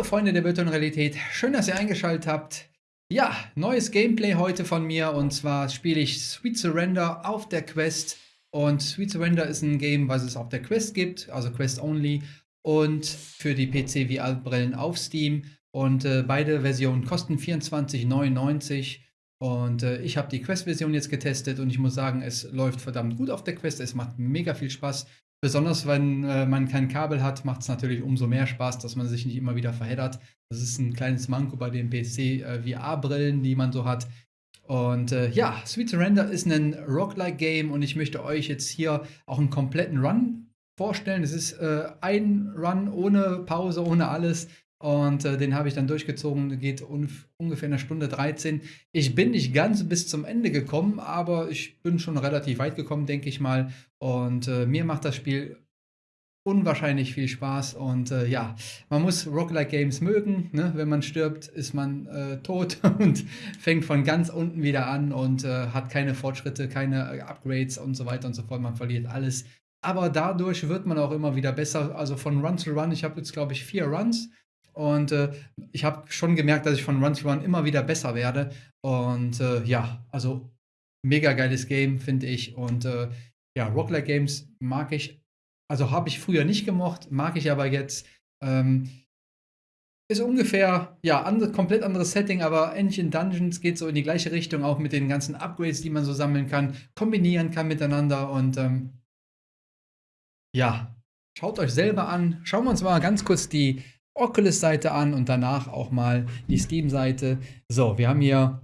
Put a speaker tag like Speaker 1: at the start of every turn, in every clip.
Speaker 1: Hallo Freunde der virtuellen Realität, schön, dass ihr eingeschaltet habt. Ja, neues Gameplay heute von mir und zwar spiele ich Sweet Surrender auf der Quest und Sweet Surrender ist ein Game, was es auf der Quest gibt, also Quest Only und für die PC VR-Brillen auf Steam und äh, beide Versionen kosten 24,99 und äh, ich habe die Quest-Version jetzt getestet und ich muss sagen, es läuft verdammt gut auf der Quest, es macht mega viel Spaß. Besonders wenn äh, man kein Kabel hat, macht es natürlich umso mehr Spaß, dass man sich nicht immer wieder verheddert. Das ist ein kleines Manko bei den PC-VR-Brillen, äh, die man so hat. Und äh, ja, Sweet Surrender ist ein Roguelike-Game und ich möchte euch jetzt hier auch einen kompletten Run vorstellen. Es ist äh, ein Run ohne Pause, ohne alles. Und äh, den habe ich dann durchgezogen, geht ungefähr eine Stunde 13. Ich bin nicht ganz bis zum Ende gekommen, aber ich bin schon relativ weit gekommen, denke ich mal. Und äh, mir macht das Spiel unwahrscheinlich viel Spaß. Und äh, ja, man muss Roguelike Games mögen. Ne? Wenn man stirbt, ist man äh, tot und fängt von ganz unten wieder an und äh, hat keine Fortschritte, keine äh, Upgrades und so weiter und so fort. Man verliert alles. Aber dadurch wird man auch immer wieder besser. Also von Run to Run, ich habe jetzt, glaube ich, vier Runs und äh, ich habe schon gemerkt, dass ich von Run to Run immer wieder besser werde. Und äh, ja, also mega geiles Game, finde ich. Und äh, ja, Roguelike Games mag ich, also habe ich früher nicht gemocht, mag ich aber jetzt. Ähm, ist ungefähr, ja, andere, komplett anderes Setting, aber Engine Dungeons geht so in die gleiche Richtung, auch mit den ganzen Upgrades, die man so sammeln kann, kombinieren kann miteinander und ähm, ja, schaut euch selber an. Schauen wir uns mal ganz kurz die Oculus-Seite an und danach auch mal die Steam-Seite. So, wir haben hier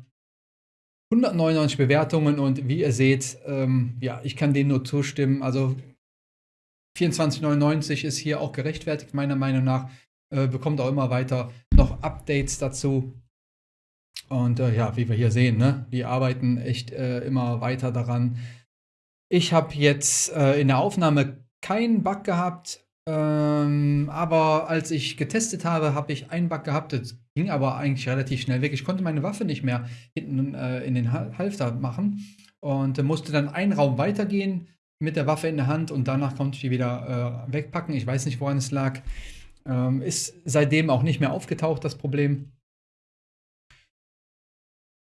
Speaker 1: 199 Bewertungen und wie ihr seht, ähm, ja, ich kann denen nur zustimmen. Also 24,99 ist hier auch gerechtfertigt, meiner Meinung nach. Äh, bekommt auch immer weiter noch Updates dazu. Und äh, ja, wie wir hier sehen, ne, die arbeiten echt äh, immer weiter daran. Ich habe jetzt äh, in der Aufnahme keinen Bug gehabt. Ähm, aber als ich getestet habe, habe ich einen Bug gehabt. Das ging aber eigentlich relativ schnell weg. Ich konnte meine Waffe nicht mehr hinten äh, in den Halfter machen und musste dann einen Raum weitergehen mit der Waffe in der Hand und danach konnte ich die wieder äh, wegpacken. Ich weiß nicht, woran es lag. Ähm, ist seitdem auch nicht mehr aufgetaucht, das Problem.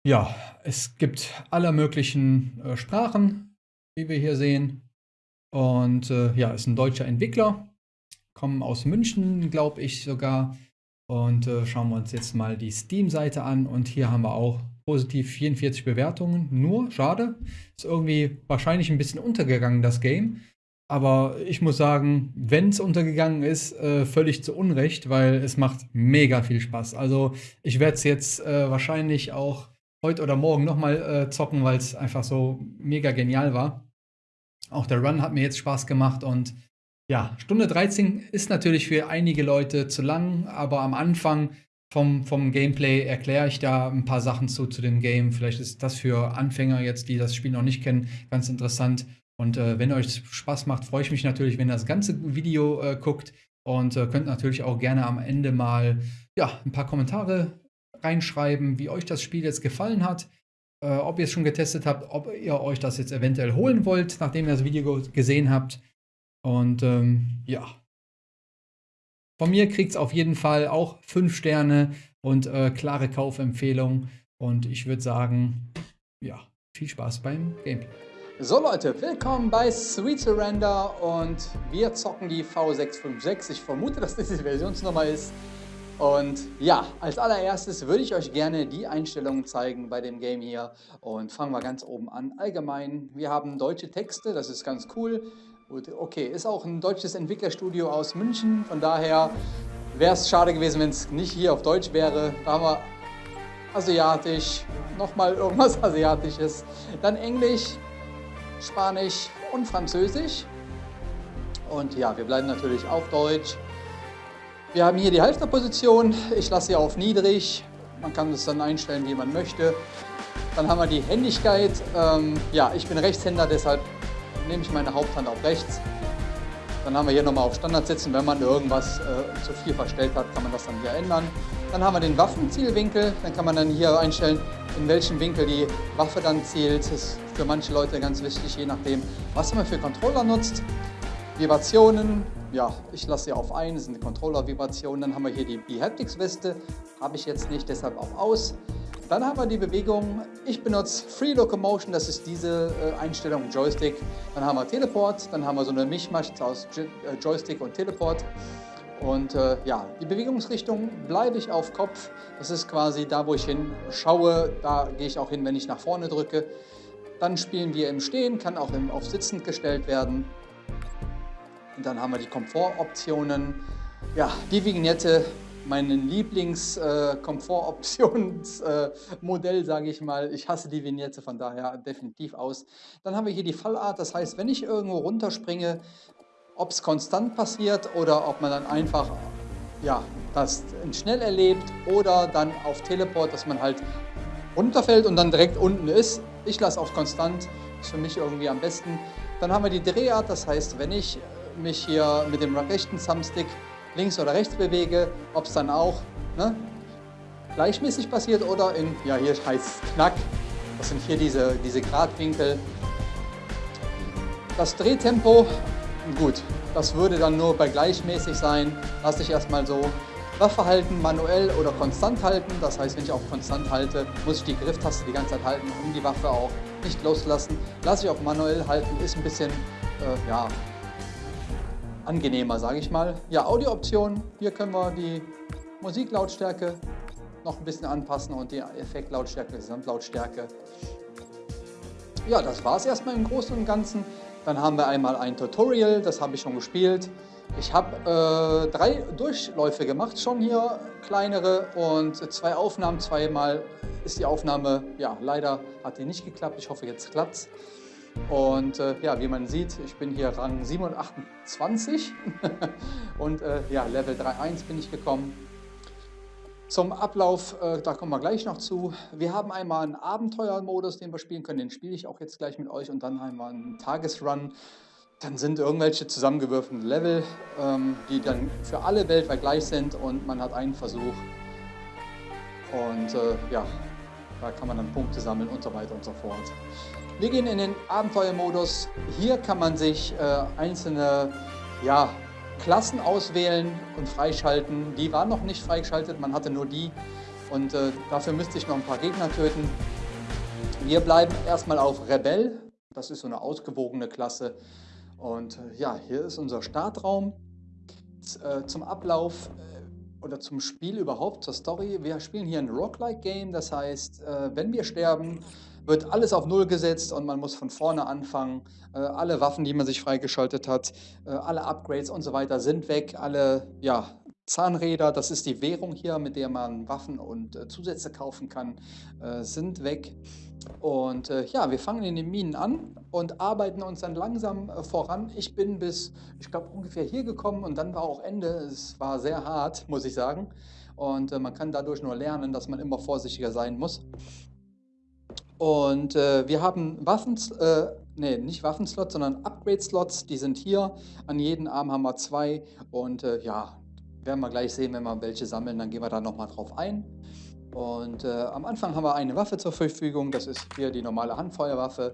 Speaker 1: Ja, es gibt alle möglichen äh, Sprachen, wie wir hier sehen. Und äh, ja, ist ein deutscher Entwickler kommen aus München, glaube ich sogar. Und äh, schauen wir uns jetzt mal die Steam-Seite an. Und hier haben wir auch positiv 44 Bewertungen. Nur, schade, ist irgendwie wahrscheinlich ein bisschen untergegangen, das Game. Aber ich muss sagen, wenn es untergegangen ist, äh, völlig zu Unrecht, weil es macht mega viel Spaß. Also ich werde es jetzt äh, wahrscheinlich auch heute oder morgen nochmal äh, zocken, weil es einfach so mega genial war. Auch der Run hat mir jetzt Spaß gemacht und ja, Stunde 13 ist natürlich für einige Leute zu lang, aber am Anfang vom, vom Gameplay erkläre ich da ein paar Sachen zu, zu dem Game. Vielleicht ist das für Anfänger jetzt, die das Spiel noch nicht kennen, ganz interessant. Und äh, wenn euch Spaß macht, freue ich mich natürlich, wenn ihr das ganze Video äh, guckt und äh, könnt natürlich auch gerne am Ende mal ja, ein paar Kommentare reinschreiben, wie euch das Spiel jetzt gefallen hat, äh, ob ihr es schon getestet habt, ob ihr euch das jetzt eventuell holen wollt, nachdem ihr das Video gesehen habt. Und ähm, ja, von mir kriegt es auf jeden Fall auch 5 Sterne und äh, klare Kaufempfehlung. Und ich würde sagen, ja, viel Spaß beim Gameplay. So Leute, willkommen bei Sweet Surrender und wir zocken die V656. Ich vermute, dass das die Versionsnummer ist. Und ja, als allererstes würde ich euch gerne die Einstellungen zeigen bei dem Game hier. Und fangen wir ganz oben an. Allgemein, wir haben deutsche Texte, das ist ganz cool. Gut, okay, ist auch ein deutsches Entwicklerstudio aus München, von daher wäre es schade gewesen, wenn es nicht hier auf Deutsch wäre. Da haben wir Asiatisch, nochmal irgendwas Asiatisches, dann Englisch, Spanisch und Französisch. Und ja, wir bleiben natürlich auf Deutsch. Wir haben hier die Halfterposition, ich lasse sie auf niedrig. Man kann es dann einstellen, wie man möchte. Dann haben wir die Händigkeit. Ähm, ja, ich bin Rechtshänder, deshalb nehme ich meine Haupthand auf rechts. Dann haben wir hier nochmal auf Standard setzen. Wenn man irgendwas äh, zu viel verstellt hat, kann man das dann hier ändern. Dann haben wir den Waffenzielwinkel. Dann kann man dann hier einstellen, in welchem Winkel die Waffe dann zielt. Das ist für manche Leute ganz wichtig, je nachdem, was man für Controller nutzt. Vibrationen. ja, ich lasse sie auf ein, das sind Controller-Vibrationen. Dann haben wir hier die B-Haptics-Weste, habe ich jetzt nicht, deshalb auch aus. Dann haben wir die Bewegung, ich benutze Free Locomotion, das ist diese äh, Einstellung Joystick. Dann haben wir Teleport, dann haben wir so eine Mischmasch aus äh, Joystick und Teleport. Und äh, ja, die Bewegungsrichtung bleibe ich auf Kopf. Das ist quasi da, wo ich hinschaue, da gehe ich auch hin, wenn ich nach vorne drücke. Dann spielen wir im Stehen, kann auch im, auf Sitzend gestellt werden. Und dann haben wir die Komfortoptionen. Ja, die Vignette mein Lieblings-Komfortoptionsmodell, äh, sage ich mal. Ich hasse die Vignette, von daher definitiv aus. Dann haben wir hier die Fallart, das heißt, wenn ich irgendwo runterspringe, ob es konstant passiert oder ob man dann einfach ja, das schnell erlebt oder dann auf Teleport, dass man halt runterfällt und dann direkt unten ist. Ich lasse auf konstant, ist für mich irgendwie am besten. Dann haben wir die Drehart, das heißt, wenn ich mich hier mit dem rechten Thumbstick links oder rechts bewege, ob es dann auch ne, gleichmäßig passiert oder in, ja hier heißt es Knack, das sind hier diese, diese Gradwinkel. Das Drehtempo, gut, das würde dann nur bei gleichmäßig sein, lasse ich erstmal so. Waffe halten, manuell oder konstant halten, das heißt, wenn ich auf konstant halte, muss ich die Grifftaste die ganze Zeit halten, um die Waffe auch nicht loszulassen. Lasse ich auf manuell halten, ist ein bisschen, äh, ja, angenehmer, sage ich mal. Ja, Audiooptionen. Hier können wir die Musiklautstärke noch ein bisschen anpassen und die Effektlautstärke, Gesamtlautstärke. Ja, das war es erstmal im Großen und Ganzen. Dann haben wir einmal ein Tutorial, das habe ich schon gespielt. Ich habe äh, drei Durchläufe gemacht, schon hier kleinere und zwei Aufnahmen. Zweimal ist die Aufnahme, ja, leider hat die nicht geklappt. Ich hoffe, jetzt klappt es. Und äh, ja, wie man sieht, ich bin hier Rang 27 und äh, ja, Level 3.1 bin ich gekommen. Zum Ablauf, äh, da kommen wir gleich noch zu. Wir haben einmal einen Abenteuermodus, den wir spielen können, den spiele ich auch jetzt gleich mit euch und dann einmal einen Tagesrun. Dann sind irgendwelche zusammengewürfelten Level, ähm, die dann für alle weltweit gleich sind und man hat einen Versuch. Und äh, ja, da kann man dann Punkte sammeln und so weiter und so fort. Wir gehen in den Abenteuermodus. Hier kann man sich äh, einzelne ja, Klassen auswählen und freischalten. Die waren noch nicht freigeschaltet, man hatte nur die. Und äh, dafür müsste ich noch ein paar Gegner töten. Wir bleiben erstmal auf Rebell. Das ist so eine ausgewogene Klasse. Und äh, ja, hier ist unser Startraum. Äh, zum Ablauf äh, oder zum Spiel überhaupt, zur Story. Wir spielen hier ein Roguelike-Game. Das heißt, äh, wenn wir sterben, wird alles auf Null gesetzt und man muss von vorne anfangen. Äh, alle Waffen, die man sich freigeschaltet hat, äh, alle Upgrades und so weiter sind weg. Alle ja, Zahnräder, das ist die Währung hier, mit der man Waffen und äh, Zusätze kaufen kann, äh, sind weg. Und äh, ja, wir fangen in den Minen an und arbeiten uns dann langsam äh, voran. Ich bin bis, ich glaube, ungefähr hier gekommen und dann war auch Ende. Es war sehr hart, muss ich sagen. Und man kann dadurch nur lernen, dass man immer vorsichtiger sein muss. Und äh, wir haben Waffen, äh, nee, nicht Waffenslots, sondern Upgrade-Slots. Die sind hier. An jedem Arm haben wir zwei. Und äh, ja, werden wir gleich sehen, wenn wir welche sammeln, dann gehen wir da nochmal drauf ein. Und äh, am Anfang haben wir eine Waffe zur Verfügung. Das ist hier die normale Handfeuerwaffe.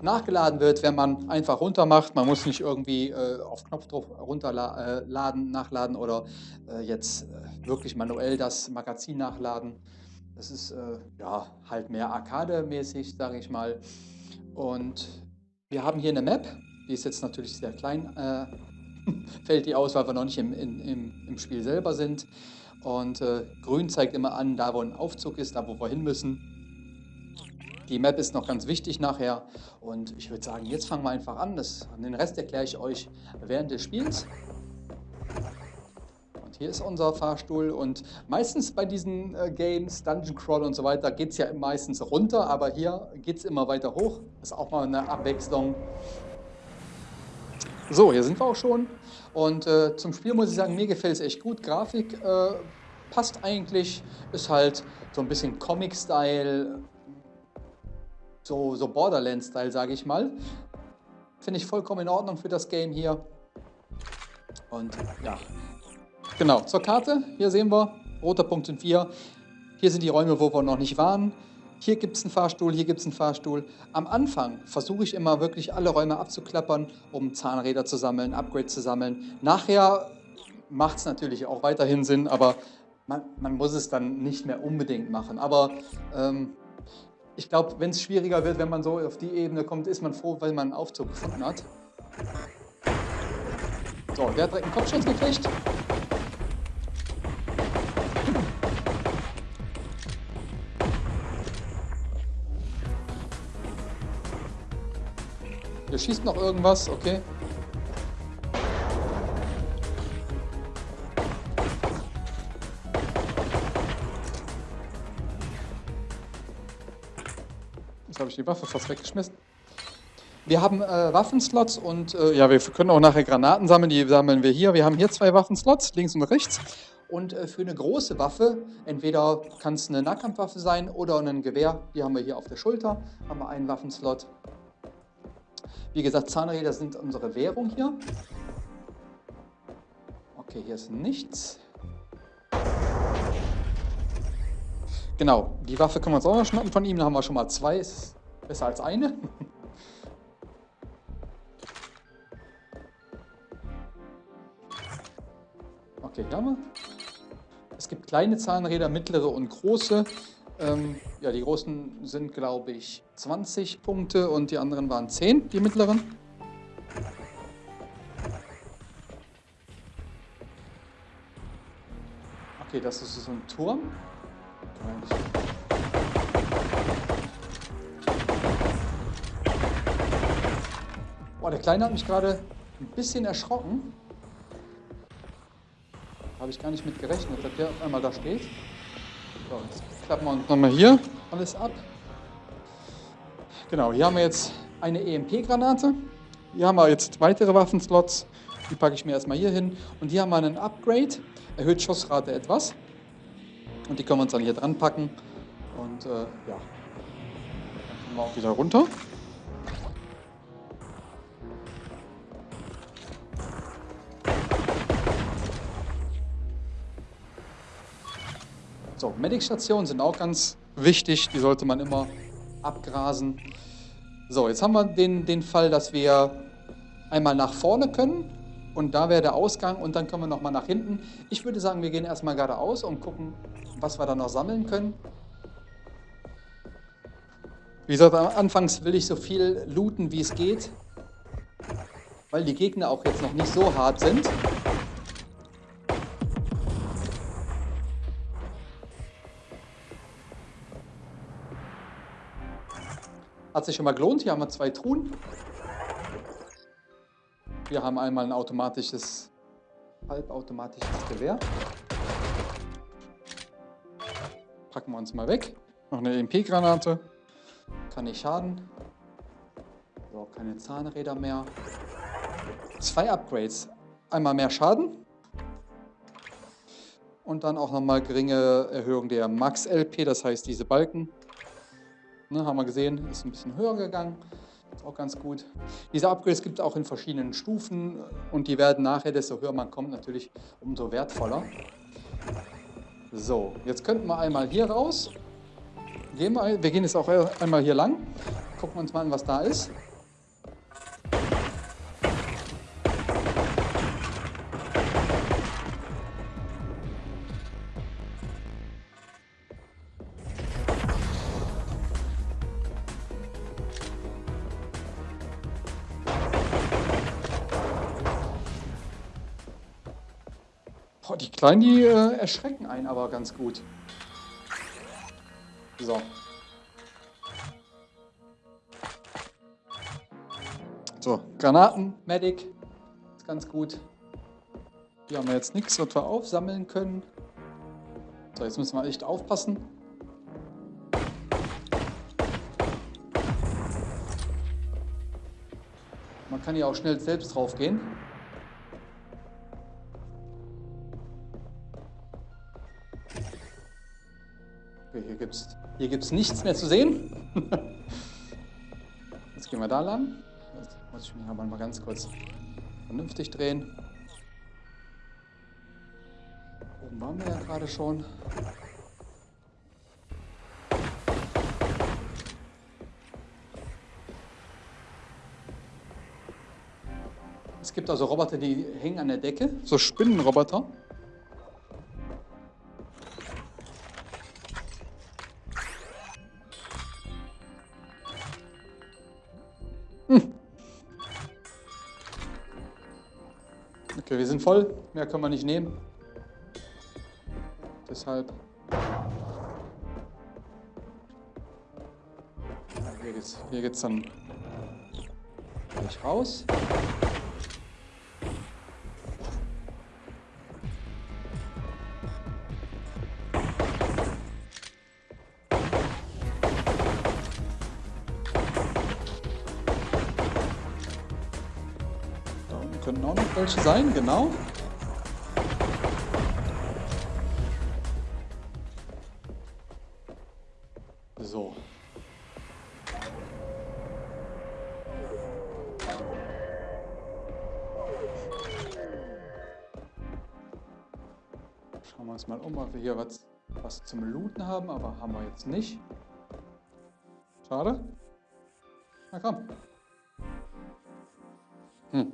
Speaker 1: Nachgeladen wird, wenn man einfach runter macht. Man muss nicht irgendwie äh, auf Knopfdruck runterladen, äh, nachladen oder jetzt wirklich manuell das Magazin nachladen. Das ist äh, ja halt mehr Arcade-mäßig, sage ich mal. Und wir haben hier eine Map, die ist jetzt natürlich sehr klein, äh, fällt die aus, weil wir noch nicht im, im, im Spiel selber sind. Und äh, grün zeigt immer an, da wo ein Aufzug ist, da wo wir hin müssen. Die Map ist noch ganz wichtig nachher und ich würde sagen, jetzt fangen wir einfach an. Das, den Rest erkläre ich euch während des Spiels. Hier ist unser Fahrstuhl und meistens bei diesen äh, Games, Dungeon Crawl und so weiter, geht es ja meistens runter, aber hier geht es immer weiter hoch. Ist auch mal eine Abwechslung. So, hier sind wir auch schon. Und äh, zum Spiel muss ich sagen, mir gefällt es echt gut. Grafik äh, passt eigentlich, ist halt so ein bisschen Comic-Style, so, so Borderlands-Style, sage ich mal. Finde ich vollkommen in Ordnung für das Game hier. Und ja, Genau, zur Karte. Hier sehen wir, roter Punkt sind wir. Hier sind die Räume, wo wir noch nicht waren. Hier gibt es einen Fahrstuhl, hier gibt es einen Fahrstuhl. Am Anfang versuche ich immer wirklich alle Räume abzuklappern, um Zahnräder zu sammeln, Upgrades zu sammeln. Nachher macht es natürlich auch weiterhin Sinn, aber man, man, muss es dann nicht mehr unbedingt machen. Aber ähm, ich glaube, wenn es schwieriger wird, wenn man so auf die Ebene kommt, ist man froh, weil man einen Aufzug gefunden hat. So, der hat direkt einen Kopfschuss gekriegt. Hier schießt noch irgendwas, okay. Jetzt habe ich die Waffe fast weggeschmissen. Wir haben äh, Waffenslots und äh, ja, wir können auch nachher Granaten sammeln. Die sammeln wir hier. Wir haben hier zwei Waffenslots, links und rechts. Und äh, für eine große Waffe, entweder kann es eine Nahkampfwaffe sein oder ein Gewehr. Die haben wir hier auf der Schulter. Haben wir einen Waffenslot. Wie gesagt, Zahnräder sind unsere Währung hier. Okay, hier ist nichts. Genau, die Waffe können wir uns auch noch schnappen von ihm. Da haben wir schon mal zwei. Ist besser als eine. Okay, hier haben wir. Es gibt kleine Zahnräder, mittlere und große. Ähm, ja, die großen sind, glaube ich, 20 Punkte und die anderen waren 10, die mittleren. Okay, das ist so ein Turm. Boah, der Kleine hat mich gerade ein bisschen erschrocken. Habe ich gar nicht mit gerechnet, dass der auf einmal da steht. So, jetzt klappen wir uns nochmal hier alles ab. Genau, hier haben wir jetzt eine EMP-Granate. Hier haben wir jetzt weitere Waffenslots. Die packe ich mir erstmal hier hin. Und hier haben wir einen Upgrade. Erhöht Schussrate etwas. Und die können wir uns dann hier dran packen. Und äh, ja, dann kommen wir auch wieder runter. So, Medic-Stationen sind auch ganz wichtig. Die sollte man immer abgrasen. So, jetzt haben wir den, den Fall, dass wir einmal nach vorne können und da wäre der Ausgang und dann können wir nochmal nach hinten. Ich würde sagen, wir gehen erstmal geradeaus und gucken, was wir da noch sammeln können. Wie gesagt, anfangs will ich so viel looten, wie es geht, weil die Gegner auch jetzt noch nicht so hart sind. Hat sich schon mal gelohnt. Hier haben wir zwei Truhen. Wir haben einmal ein automatisches, halbautomatisches Gewehr. Packen wir uns mal weg. Noch eine EMP-Granate. Kann nicht schaden. So, keine Zahnräder mehr. Zwei Upgrades. Einmal mehr Schaden. Und dann auch nochmal geringe Erhöhung der Max-LP, das heißt diese Balken. Ne, haben wir gesehen, ist ein bisschen höher gegangen. Auch ganz gut. Diese Upgrades gibt es auch in verschiedenen Stufen und die werden nachher, desto höher man kommt, natürlich umso wertvoller. So, jetzt könnten wir einmal hier raus. Gehen wir, wir gehen jetzt auch einmal hier lang. Gucken wir uns mal an, was da ist. Boah, die Kleinen, die äh, erschrecken einen aber ganz gut. So. So, Granaten, Medic, ist ganz gut. Hier haben wir jetzt nichts, was wir aufsammeln können. So, jetzt müssen wir echt aufpassen. Man kann hier auch schnell selbst drauf gehen. Hier gibt es nichts mehr zu sehen. Jetzt gehen wir da lang. Jetzt muss ich mich aber mal ganz kurz vernünftig drehen. Oben waren wir ja gerade schon. Es gibt also Roboter, die hängen an der Decke, so Spinnenroboter. Okay, wir sind voll. Mehr können wir nicht nehmen. Deshalb. Hier geht's, hier geht's dann gleich raus. Welche sein, genau. So. Schauen wir uns mal um, ob wir hier was, was zum Looten haben, aber haben wir jetzt nicht. Schade. Na komm. Hm.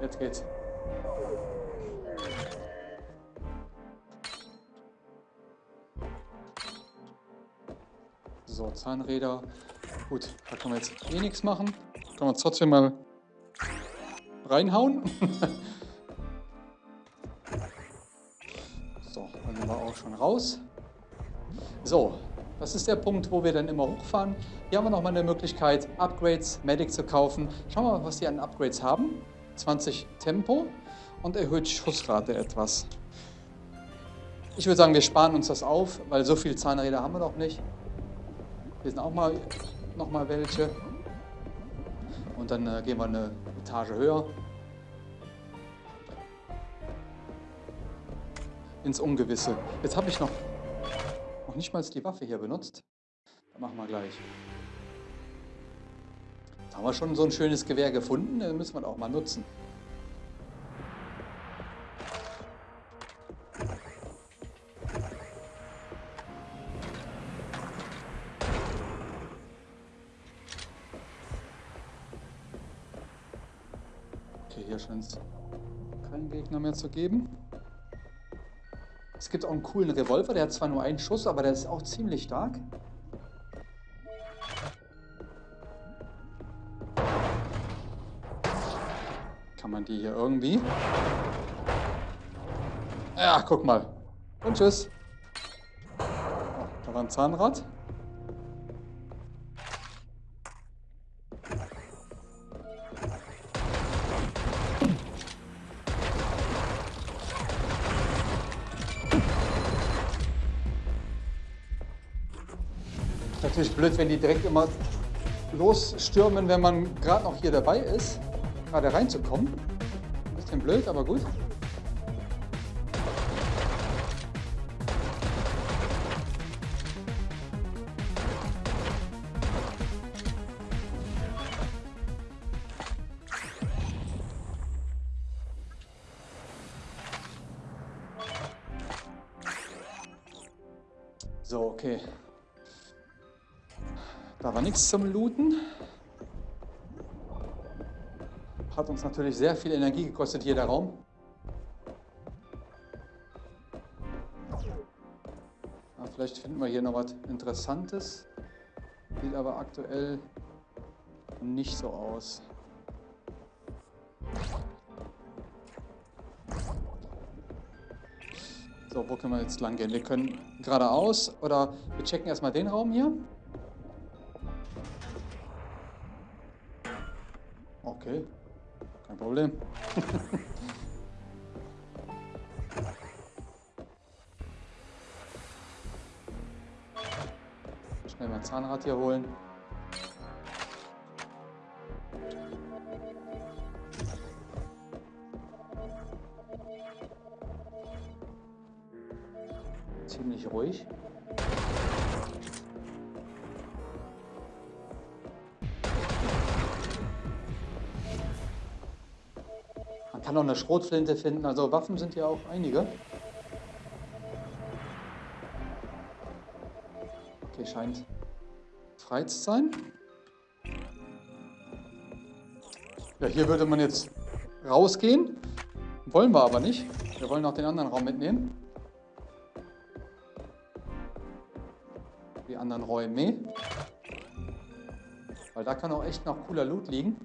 Speaker 1: Jetzt geht's. So, Zahnräder. Gut, da können wir jetzt eh nichts machen. Können wir uns trotzdem mal reinhauen. so, dann sind wir auch schon raus. So, das ist der Punkt, wo wir dann immer hochfahren. Hier haben wir nochmal eine Möglichkeit, Upgrades, Medic zu kaufen. Schauen wir mal, was die an Upgrades haben. 20 Tempo und erhöht Schussrate etwas. Ich würde sagen, wir sparen uns das auf, weil so viele Zahnräder haben wir noch nicht. Hier sind auch mal noch mal welche. Und dann äh, gehen wir eine Etage höher. Ins Ungewisse. Jetzt habe ich noch, noch nicht mal die Waffe hier benutzt. Machen wir gleich. Haben wir schon so ein schönes Gewehr gefunden. Dann müssen wir das auch mal nutzen. Okay, hier scheint es keinen Gegner mehr zu geben. Es gibt auch einen coolen Revolver, der hat zwar nur einen Schuss, aber der ist auch ziemlich stark. Kann man die hier irgendwie... Ja, guck mal. Und tschüss. Da war ein Zahnrad. Natürlich blöd, wenn die direkt immer losstürmen, wenn man gerade noch hier dabei ist, gerade reinzukommen. Ein bisschen blöd, aber gut. So, okay. Da war nichts zum Looten. Hat uns natürlich sehr viel Energie gekostet, hier der Raum. Ja, vielleicht finden wir hier noch was Interessantes. Sieht aber aktuell nicht so aus. So, wo können wir jetzt lang gehen? Wir können geradeaus oder wir checken erstmal den Raum hier. Problem. Schnell mein Zahnrad hier holen. Eine Schrotflinte finden, also Waffen sind ja auch einige. Okay, scheint frei zu sein. Ja, hier würde man jetzt rausgehen. Wollen wir aber nicht. Wir wollen auch den anderen Raum mitnehmen. Die anderen Räume. Weil da kann auch echt noch cooler Loot liegen.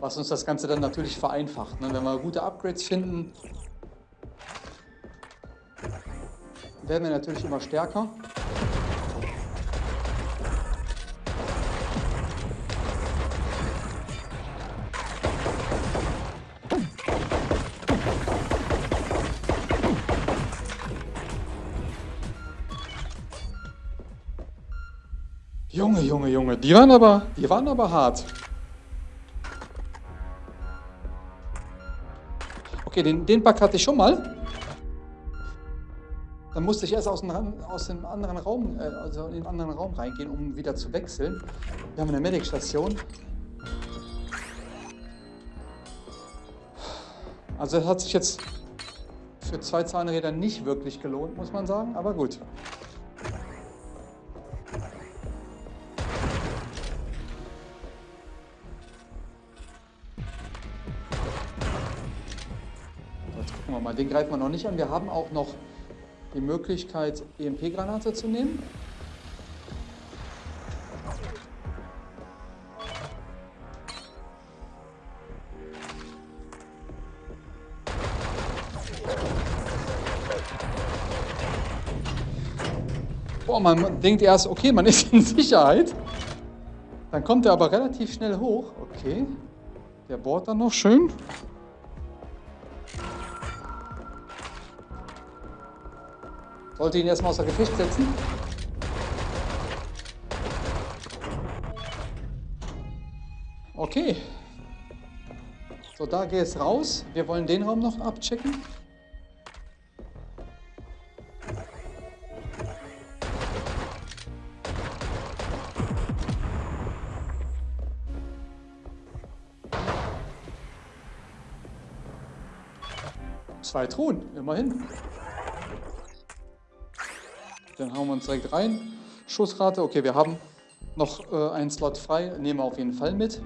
Speaker 1: Was uns das Ganze dann natürlich vereinfacht. Ne? Wenn wir gute Upgrades finden, werden wir natürlich immer stärker. Junge, Junge, Junge, die waren aber, die waren aber hart. Okay, den, den Bug hatte ich schon mal. Dann musste ich erst aus dem, aus dem anderen Raum, äh, also in den anderen Raum reingehen, um wieder zu wechseln. Wir haben eine Medic-Station. Also das hat sich jetzt für zwei Zahnräder nicht wirklich gelohnt, muss man sagen, aber gut. Den greifen wir noch nicht an. Wir haben auch noch die Möglichkeit, EMP-Granate zu nehmen. Boah, man denkt erst, okay, man ist in Sicherheit. Dann kommt er aber relativ schnell hoch. Okay, der bohrt dann noch schön. Sollte ihn erstmal außer Gefecht setzen. Okay. So, da geht es raus. Wir wollen den Raum noch abchecken. Zwei Truhen, immerhin. Den hauen wir uns direkt rein. Schussrate, okay, wir haben noch äh, einen Slot frei, nehmen wir auf jeden Fall mit.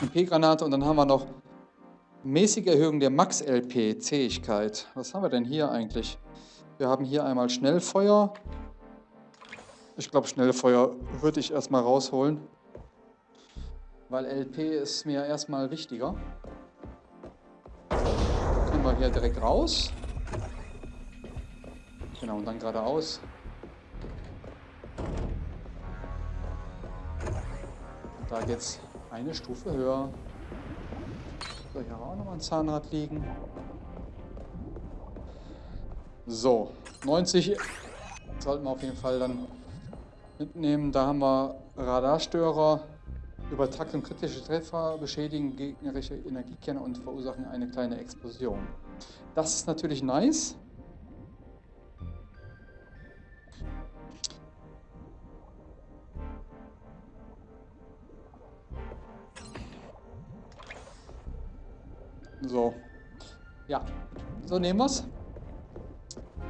Speaker 1: MP-Granate und dann haben wir noch mäßige Erhöhung der Max-LP-Zähigkeit. Was haben wir denn hier eigentlich? Wir haben hier einmal Schnellfeuer. Ich glaube, Schnellfeuer würde ich erstmal rausholen, weil LP ist mir erstmal wichtiger. Können wir hier direkt raus. Genau, und dann geradeaus. Und da geht's eine Stufe höher. So, hier haben wir auch nochmal ein Zahnrad liegen. So, 90 sollten wir auf jeden Fall dann mitnehmen. Da haben wir Radarstörer. Über Takt und kritische Treffer beschädigen gegnerische Energiekerne und verursachen eine kleine Explosion. Das ist natürlich nice. So. Ja, so nehmen wir es.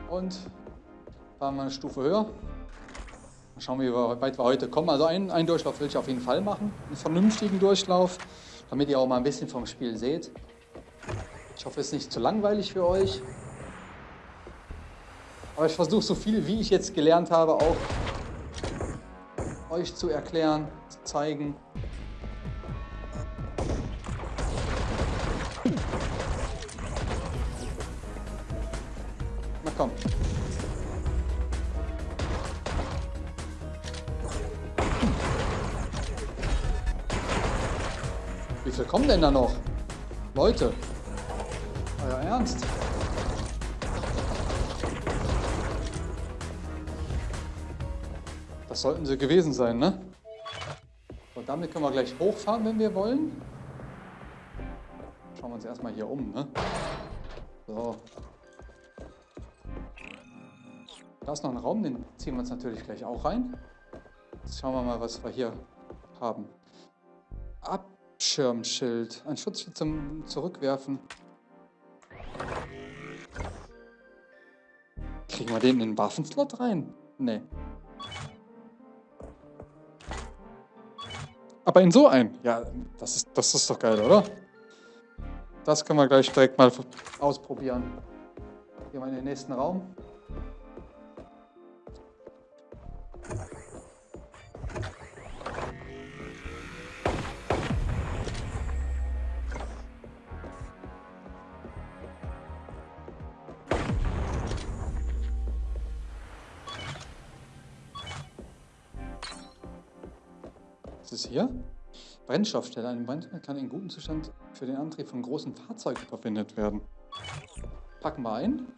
Speaker 1: Und fahren wir eine Stufe höher. Mal schauen, wie weit wir heute kommen. Also einen, einen Durchlauf will ich auf jeden Fall machen. Einen vernünftigen Durchlauf, damit ihr auch mal ein bisschen vom Spiel seht. Ich hoffe, es ist nicht zu langweilig für euch. Aber ich versuche so viel, wie ich jetzt gelernt habe, auch euch zu erklären, zu zeigen. Komm. Wie viel kommen denn da noch? Leute. Euer Ernst? Das sollten sie gewesen sein, ne? Und damit können wir gleich hochfahren, wenn wir wollen. Schauen wir uns erstmal hier um, ne? So, Da ist noch ein Raum, den ziehen wir uns natürlich gleich auch rein. Jetzt schauen wir mal, was wir hier haben. Abschirmschild. Ein Schutzschild zum Zurückwerfen. Kriegen wir den in den Waffenslot rein? Nee.
Speaker 2: aber in so einen. Ja, das ist, das ist doch geil, oder? Das können wir gleich direkt mal ausprobieren. Gehen wir in den nächsten Raum. Ist hier? Brennstoffstelle. Ein Brennstoff kann in gutem Zustand für den Antrieb von großen Fahrzeugen verwendet werden. Packen wir ein.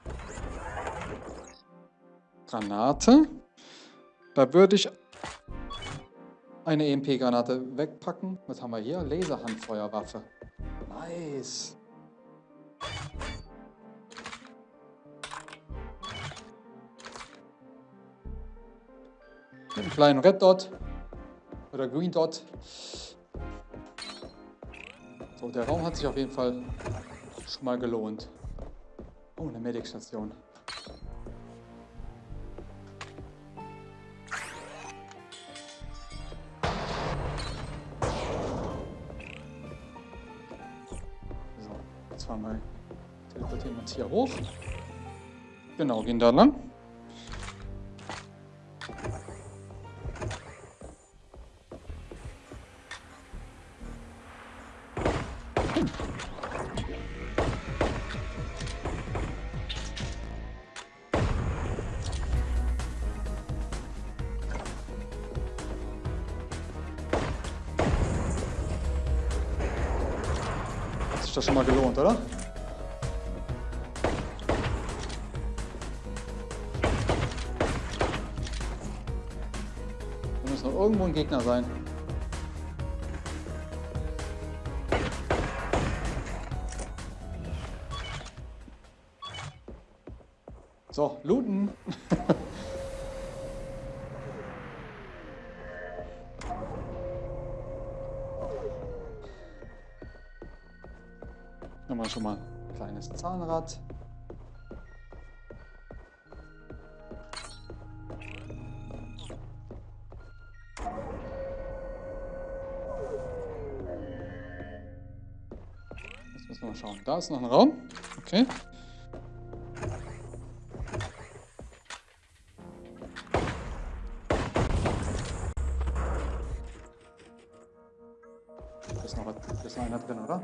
Speaker 2: Granate. Da würde ich eine EMP-Granate wegpacken. Was haben wir hier? Laserhandfeuerwaffe. Nice. Mit einem kleinen Red Dot oder Green Dot. So, der Raum hat sich auf jeden Fall schon mal gelohnt. Oh, eine Medic-Station. Hoch. Genau, gehen da lang. Hat sich das schon mal gelohnt, oder? Ein Gegner sein. So, looten. Nochmal schon mal ein kleines Zahnrad. Ist noch ein Raum. Okay. Da ist noch, was- da ist noch einer drin, oder?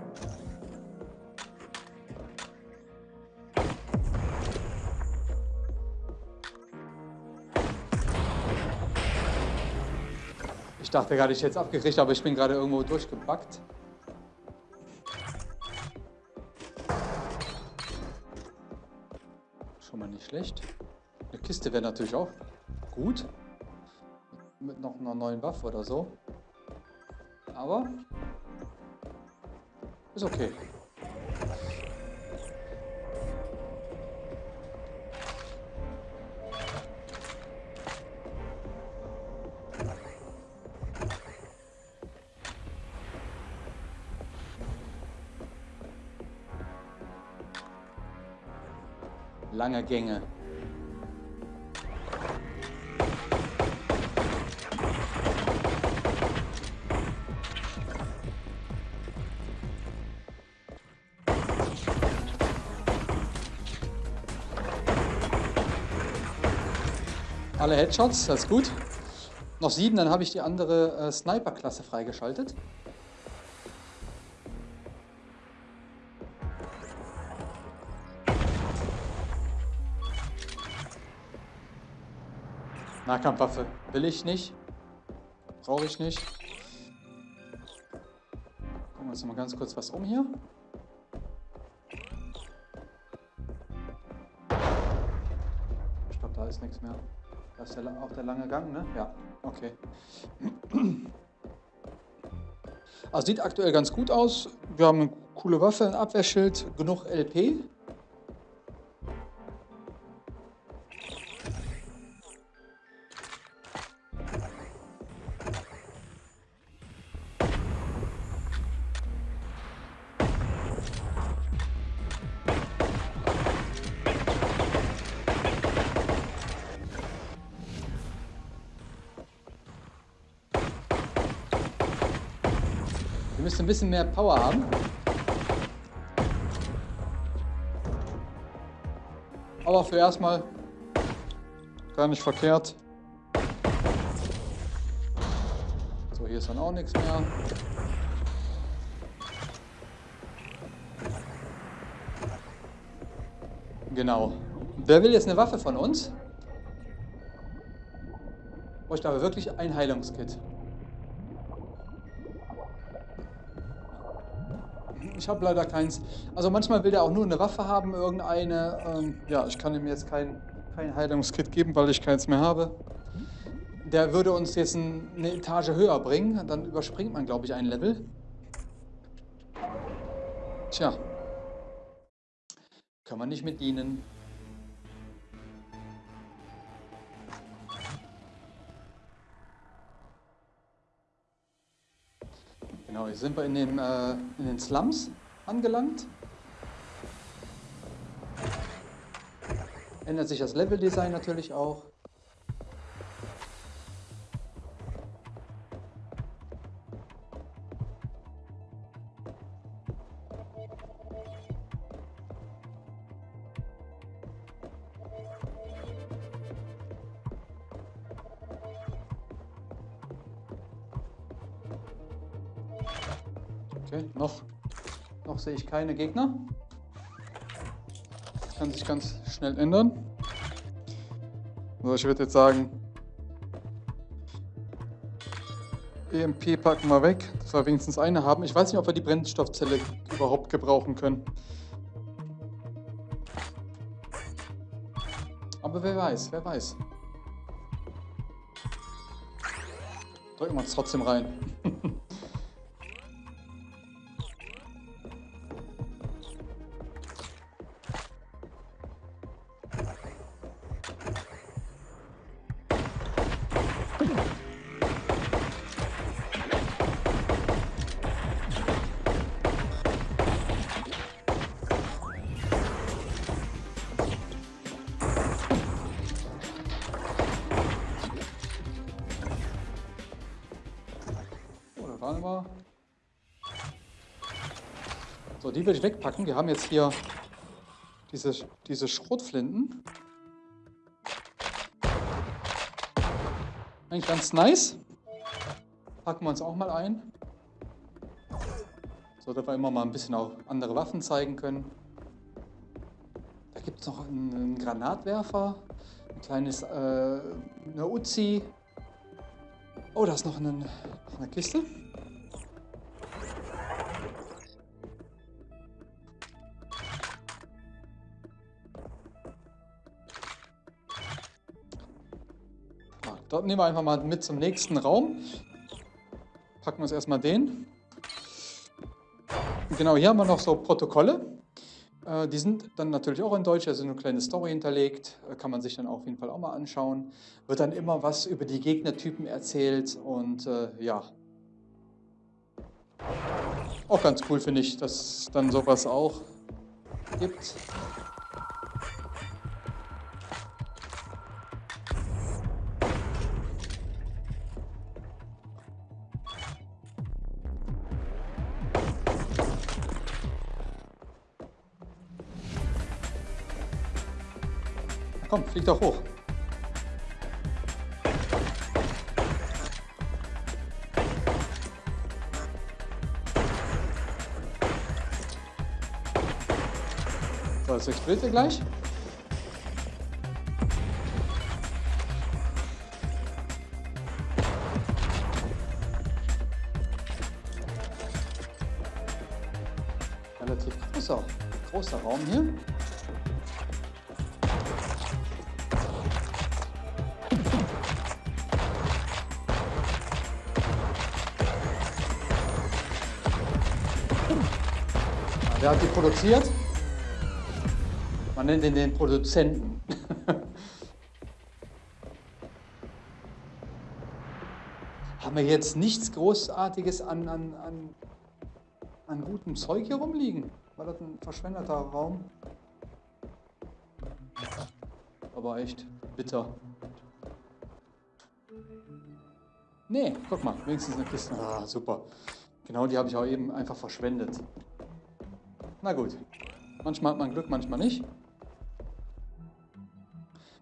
Speaker 2: Ich dachte gerade, ich hätte es abgekriegt, aber ich bin gerade irgendwo durchgebackt. Kiste wäre natürlich auch gut. Mit noch einer neuen Waffe oder so. Aber ist okay. Lange Gänge. Alle Headshots, das ist gut. Noch sieben, dann habe ich die andere äh, Sniper-Klasse freigeschaltet. Nahkampfwaffe will ich nicht. Brauche ich nicht. Gucken wir uns mal ganz kurz was um hier. Ich glaube, da ist nichts mehr. Da ist la- auch der lange Gang, ne? Ja, okay. Also sieht aktuell ganz gut aus. Wir haben eine coole Waffe, ein Abwehrschild, genug LP. Bisschen mehr Power haben. Aber für erstmal gar nicht verkehrt. So, hier ist dann auch nichts mehr. Genau. Wer will jetzt eine Waffe von uns? Bräuchte aber wirklich ein Heilungskit. Ich habe leider keins. Also manchmal will der auch nur eine Waffe haben, irgendeine. Ähm, ja, ich kann ihm jetzt kein, kein Heilungskit geben, weil ich keins mehr habe. Der würde uns jetzt ein, eine Etage höher bringen. Dann überspringt man, glaube ich, ein Level. Tja. Kann man nicht mit dienen. Genau, jetzt sind wir in, dem, äh, in den Slums angelangt. Ändert sich das Leveldesign natürlich auch. Keine Gegner. Kann sich ganz schnell ändern. So, ich würde jetzt sagen, EMP packen wir weg, dass wir wenigstens eine haben. Ich weiß nicht, ob wir die Brennstoffzelle überhaupt gebrauchen können. Aber wer weiß, wer weiß. Drücken wir uns trotzdem rein. waren wir. So, die will ich wegpacken. Wir haben jetzt hier diese, diese Schrotflinten. Eigentlich ganz nice. Packen wir uns auch mal ein. So, dass wir immer mal ein bisschen auch andere Waffen zeigen können. Da gibt es noch einen, einen, Granatwerfer, ein kleines, äh, eine Uzi. Oh, da ist noch eine, eine Kiste. Dort nehmen wir einfach mal mit zum nächsten Raum. Packen wir uns erstmal den. Genau, hier haben wir noch so Protokolle. Äh, die sind dann natürlich auch in Deutsch, also eine kleine Story hinterlegt. Äh, kann man sich dann auf jeden Fall auch mal anschauen. Wird dann immer was über die Gegnertypen erzählt und äh, ja. Auch ganz cool finde ich, dass es dann sowas auch gibt. Doch hoch. So, jetzt explodiert er gleich. Produziert? Man nennt ihn den Produzenten. Haben wir jetzt nichts Großartiges an, an, an, an gutem Zeug hier rumliegen? War das ein verschwendeter Raum? Aber echt bitter. Nee, guck mal, wenigstens eine Kiste. Ah, super. Genau, die habe ich auch eben einfach verschwendet. Na gut. Manchmal hat man Glück, manchmal nicht.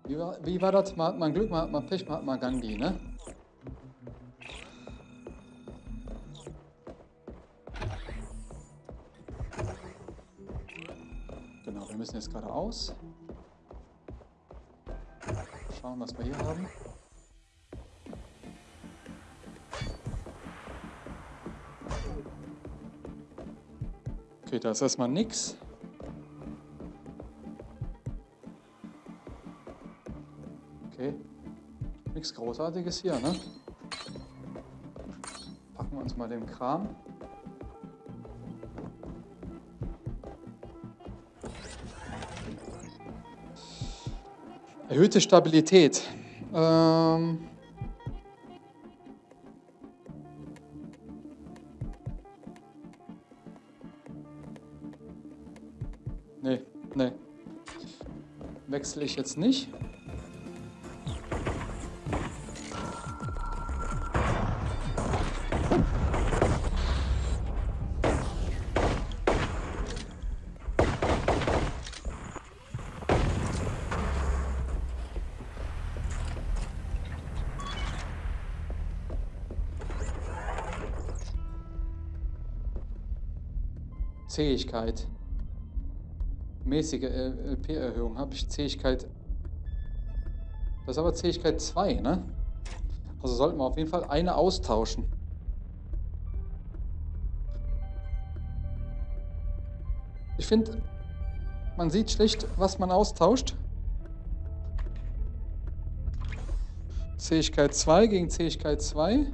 Speaker 2: Wie war, wie war das? Mal hat man Glück, mal hat man Pech, mal hat man Gandhi, ne? Genau, wir müssen jetzt geradeaus. Schauen, was wir hier haben. Okay, da ist erstmal nichts. Okay, nichts Großartiges hier, ne? Packen wir uns mal den Kram. Erhöhte Stabilität. Ähm Wechsle ich jetzt nicht. Zähigkeit. Mäßige LP-Erhöhung habe ich Zähigkeit. Das ist aber Zähigkeit 2, ne? Also sollten wir auf jeden Fall eine austauschen. Ich finde, man sieht schlecht, was man austauscht. Zähigkeit 2 gegen Zähigkeit 2.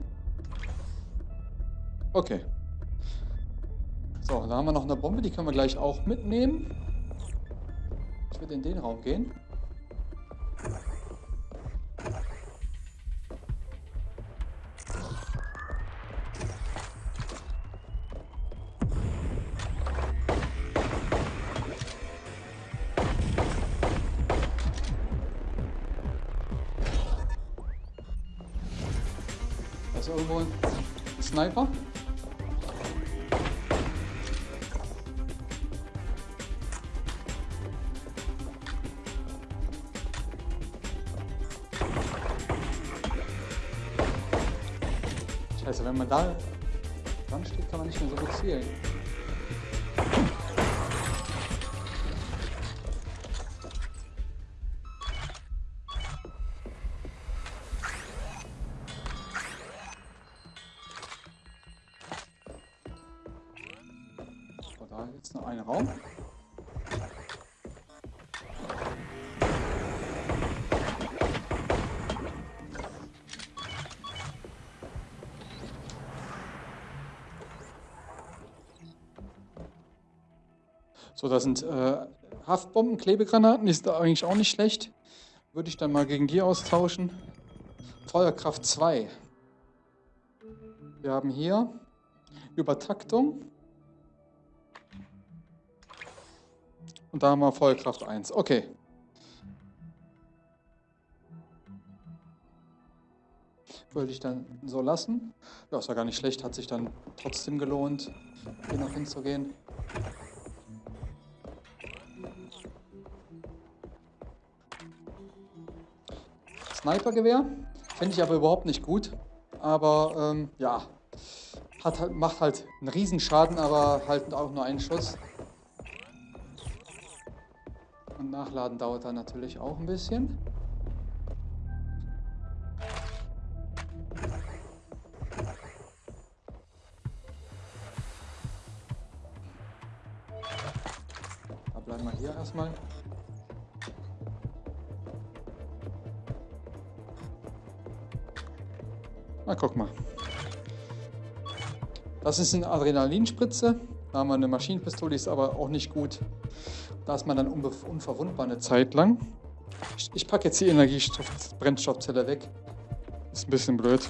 Speaker 2: Okay. So, da haben wir noch eine Bombe, die können wir gleich auch mitnehmen. Würde in den Raum gehen. So, das sind äh, Haftbomben, Klebegranaten, die sind eigentlich auch nicht schlecht. Würde ich dann mal gegen die austauschen. Feuerkraft 2. Wir haben hier Übertaktung. Und da haben wir Feuerkraft 1. Okay. Würde ich dann so lassen. Ja, ist ja gar nicht schlecht, hat sich dann trotzdem gelohnt, hier noch hinzugehen. Snipergewehr. Finde ich aber überhaupt nicht gut. Aber ähm, ja, hat, halt- macht halt einen Riesenschaden, aber halt auch nur einen Schuss. Und Nachladen dauert dann natürlich auch ein bisschen. Da bleiben wir hier erstmal. Na, guck mal. Das ist eine Adrenalinspritze. Da haben wir eine Maschinenpistole, die ist aber auch nicht gut. Da ist man dann unverwundbar eine Zeit lang. Ich, ich packe jetzt die Energiebrennstoffzelle weg. Ist ein bisschen blöd.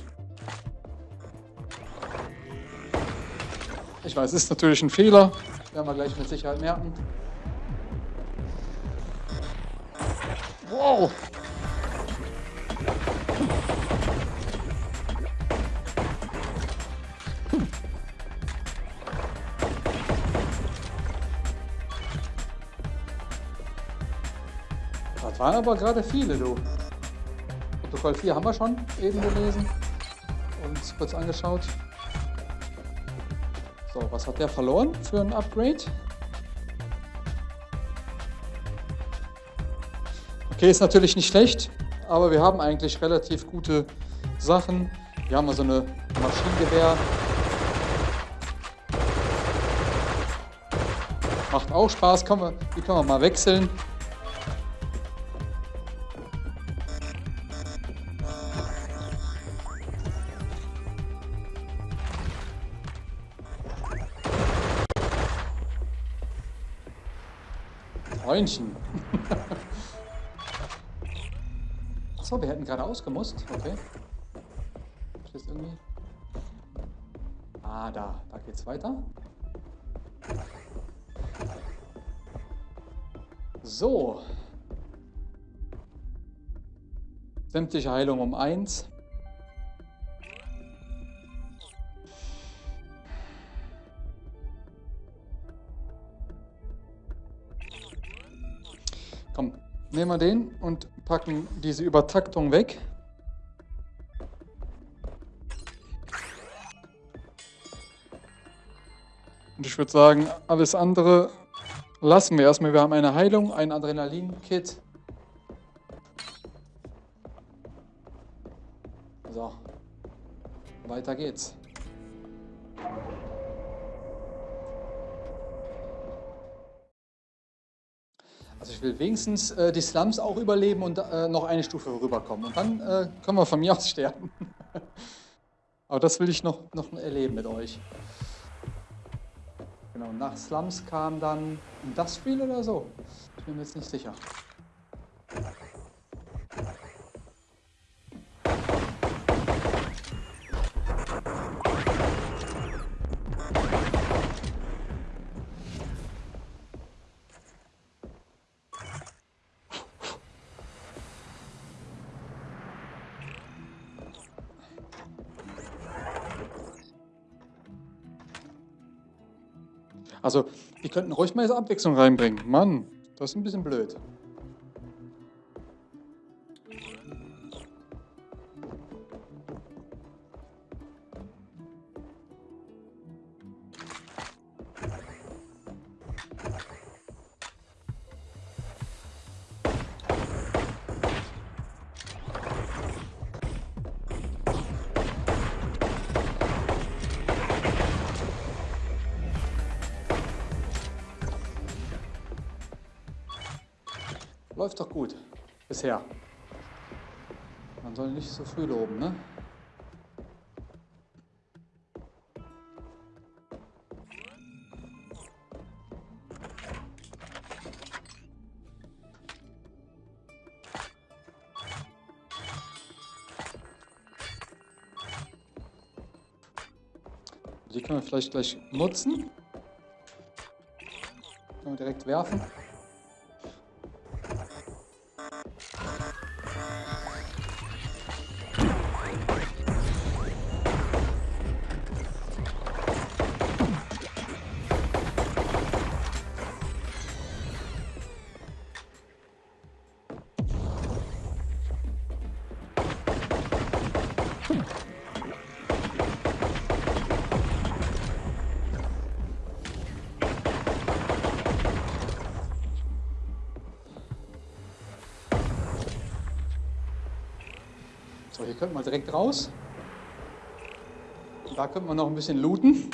Speaker 2: Ich weiß, ist natürlich ein Fehler. Werden wir gleich mit Sicherheit merken. Wow! Waren aber gerade viele, du. Protokoll 4 haben wir schon eben gelesen und kurz angeschaut. So, was hat der verloren für ein Upgrade? Okay, ist natürlich nicht schlecht, aber wir haben eigentlich relativ gute Sachen. Wir haben also eine Maschinengewehr. Macht auch Spaß, können wir, die können wir mal wechseln. Freundchen. Achso, wir hätten gerade ausgemusst. Okay. Ist irgendwie... Ah, da. Da geht's weiter. So. Sämtliche Heilung um 1. nehmen wir den und packen diese Übertaktung weg. Und ich würde sagen, alles andere lassen wir erstmal. Wir haben eine Heilung, ein Adrenalin-Kit. So, weiter geht's. Also ich will wenigstens äh, die Slums auch überleben und äh, noch eine Stufe rüberkommen. Und dann äh, können wir von mir aus sterben. Aber das will ich noch, noch erleben mit euch. Genau, nach Slums kam dann Industrial oder so. Ich bin mir jetzt nicht sicher. Die könnten ruhig mal so Abwechslung reinbringen. Mann, das ist ein bisschen blöd. Bisher. Man soll nicht so früh loben, ne? Die können wir vielleicht gleich nutzen. Können wir direkt werfen. So, hier könnten wir direkt raus. Da könnten wir noch ein bisschen looten.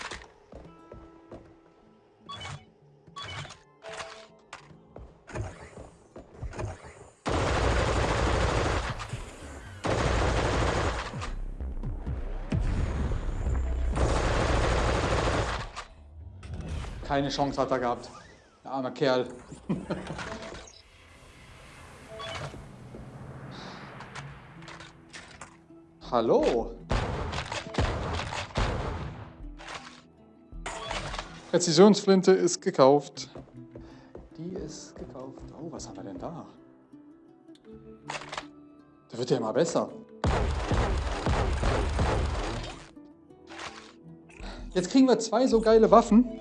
Speaker 2: Keine Chance hat er gehabt. Der arme Kerl. Hallo. Präzisionsflinte ist gekauft. Die ist gekauft. Oh, was haben wir denn da? Da wird ja immer besser. Jetzt kriegen wir zwei so geile Waffen.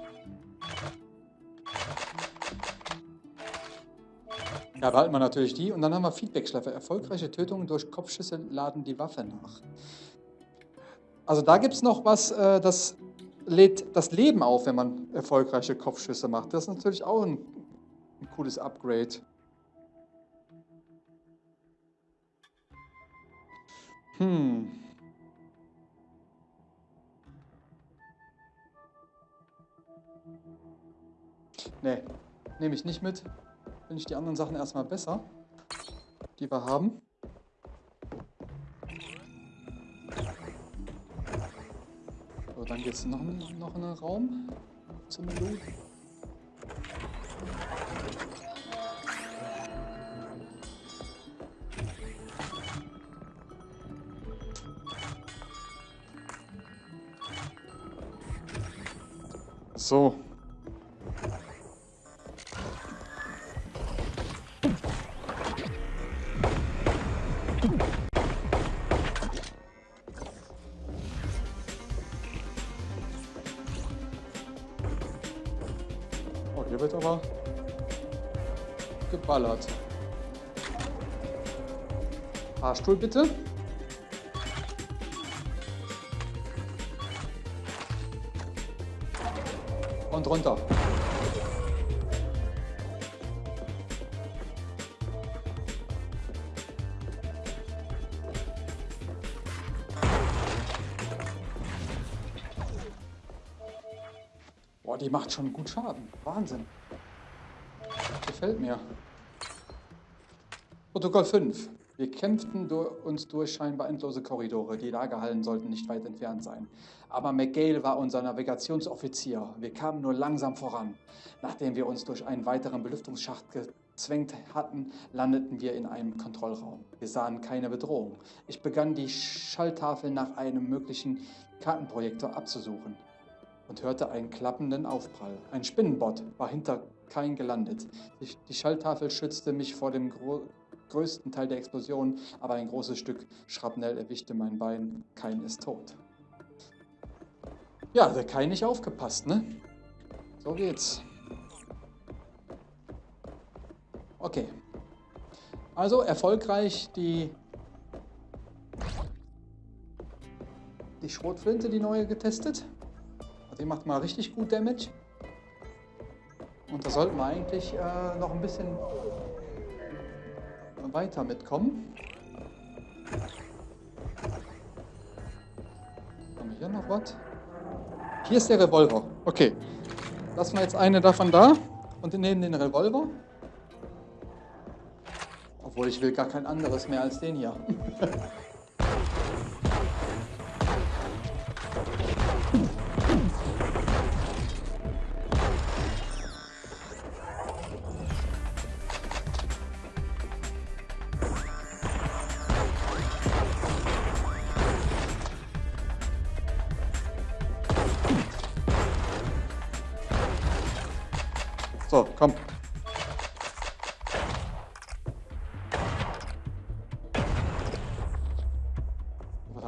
Speaker 2: Ja, behalten wir natürlich die. Und dann haben wir Feedback-Schleife. Erfolgreiche Tötungen durch Kopfschüsse laden die Waffe nach. Also da gibt es noch was, äh, das lädt das Leben auf, wenn man erfolgreiche Kopfschüsse macht. Das ist natürlich auch ein, ein cooles Upgrade. Hm. Nee, nehme ich nicht mit. Finde ich die anderen Sachen erstmal besser, die wir haben. So, dann geht es noch, noch in einen Raum zum Menü. So. Geballert. Fahrstuhl bitte. Und runter. Boah, die macht schon gut Schaden. Wahnsinn. Gefällt mir. Protokoll 5. Wir kämpften du uns durch scheinbar endlose Korridore. Die Lagerhallen sollten nicht weit entfernt sein. Aber McGale war unser Navigationsoffizier. Wir kamen nur langsam voran. Nachdem wir uns durch einen weiteren Belüftungsschacht gezwängt hatten, landeten wir in einem Kontrollraum. Wir sahen keine Bedrohung. Ich begann die Schalltafel nach einem möglichen Kartenprojektor abzusuchen und hörte einen klappenden Aufprall. Ein Spinnenbot war hinter Kain gelandet. Die, Schalltafel schützte mich vor dem größten Teil der Explosion, aber ein großes Stück Schrapnell erwischte mein Bein. Kain ist tot. Ja, der Kain nicht aufgepasst, ne? So geht's. Okay. Also erfolgreich die, die Schrotflinte, die neue getestet. Die macht mal richtig gut Damage. Und da sollten wir eigentlich äh, noch ein bisschen weiter mitkommen. Haben wir hier noch was? Hier ist der Revolver. Okay. Lassen wir jetzt eine davon da und nehmen den Revolver. Obwohl ich will gar kein anderes mehr als den hier.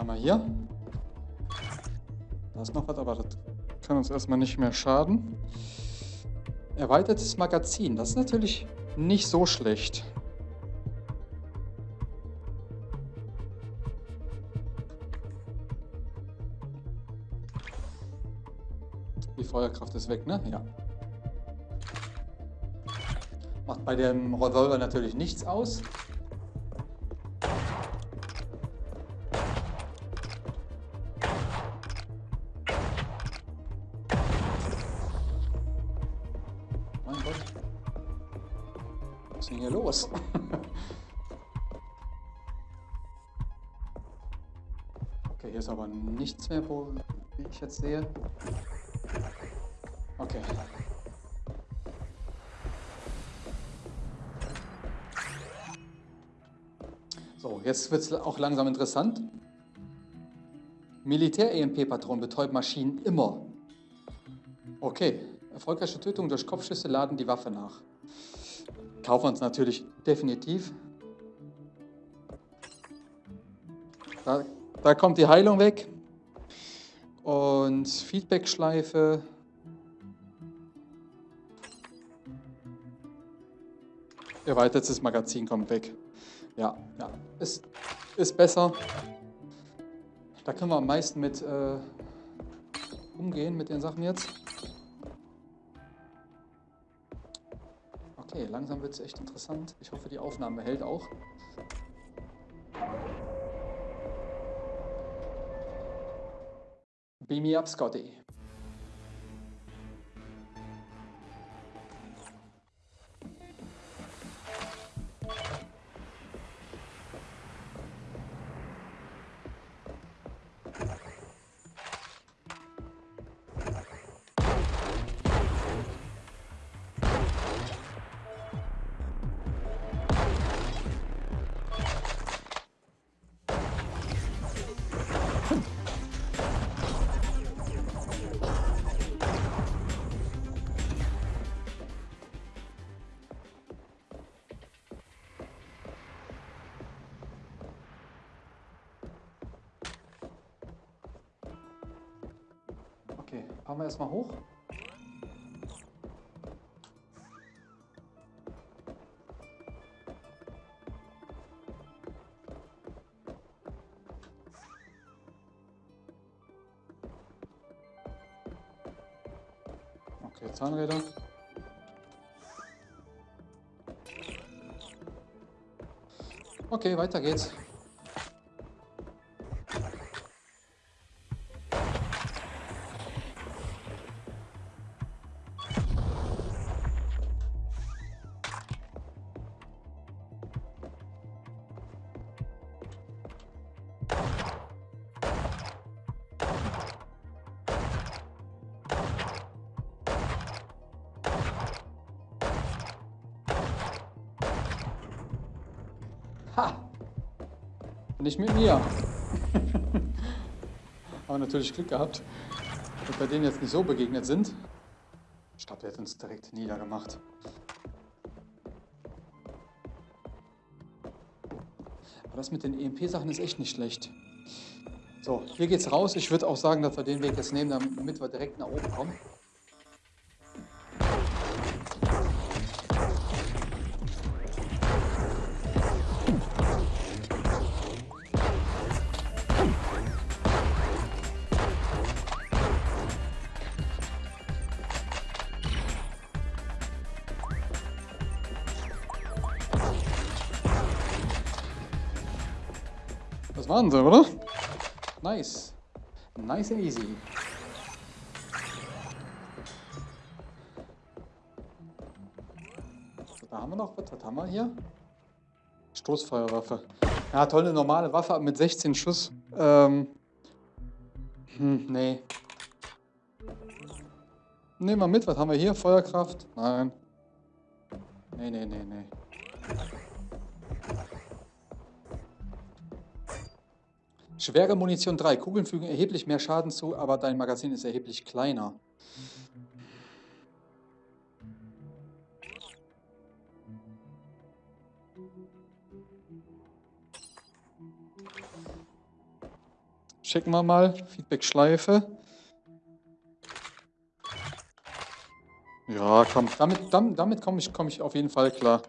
Speaker 2: Wir hier? Da ist noch was, aber das kann uns erstmal nicht mehr schaden. Erweitertes Magazin, das ist natürlich nicht so schlecht. Die Feuerkraft ist weg, ne? Ja. Macht bei dem Revolver natürlich nichts aus. Aber nichts mehr, wo wie ich jetzt sehe. Okay. So, jetzt wird es auch langsam interessant. Militär-EMP-Patronen betäuben Maschinen immer. Okay, erfolgreiche Tötung durch Kopfschüsse laden die Waffe nach. Kaufen wir uns natürlich definitiv. Da, da kommt die Heilung weg. Und Feedback-Schleife. Erweitertes Magazin kommt weg. Ja, ja. Ist, ist besser. Da können wir am meisten mit äh, umgehen, mit den Sachen jetzt. Okay, langsam wird es echt interessant. Ich hoffe, die Aufnahme hält auch. Beam me up, Scotty. Fahren wir erstmal hoch. Okay, Zahnräder. Okay, weiter geht's. Nicht mit mir. Aber natürlich Glück gehabt, dass wir denen jetzt nicht so begegnet sind. Ich glaube, der hat uns direkt niedergemacht. Aber das mit den EMP-Sachen ist echt nicht schlecht. So, hier geht's raus. Ich würde auch sagen, dass wir den Weg jetzt nehmen, damit wir direkt nach oben kommen. Sie, oder? Nice. Nice and easy. So, da haben wir noch was. Was haben wir hier? Stoßfeuerwaffe. Ja, tolle normale Waffe mit 16 Schuss. Ähm. Hm, nee. Nehmen wir mit. Was haben wir hier? Feuerkraft? Nein. Nee, nee, nee, nee. Schwere Munition 3. Kugeln fügen erheblich mehr Schaden zu, aber dein Magazin ist erheblich kleiner. Schicken wir mal. Feedback-Schleife. Ja, komm. Damit, damit, damit komme ich, komm ich auf jeden Fall klar.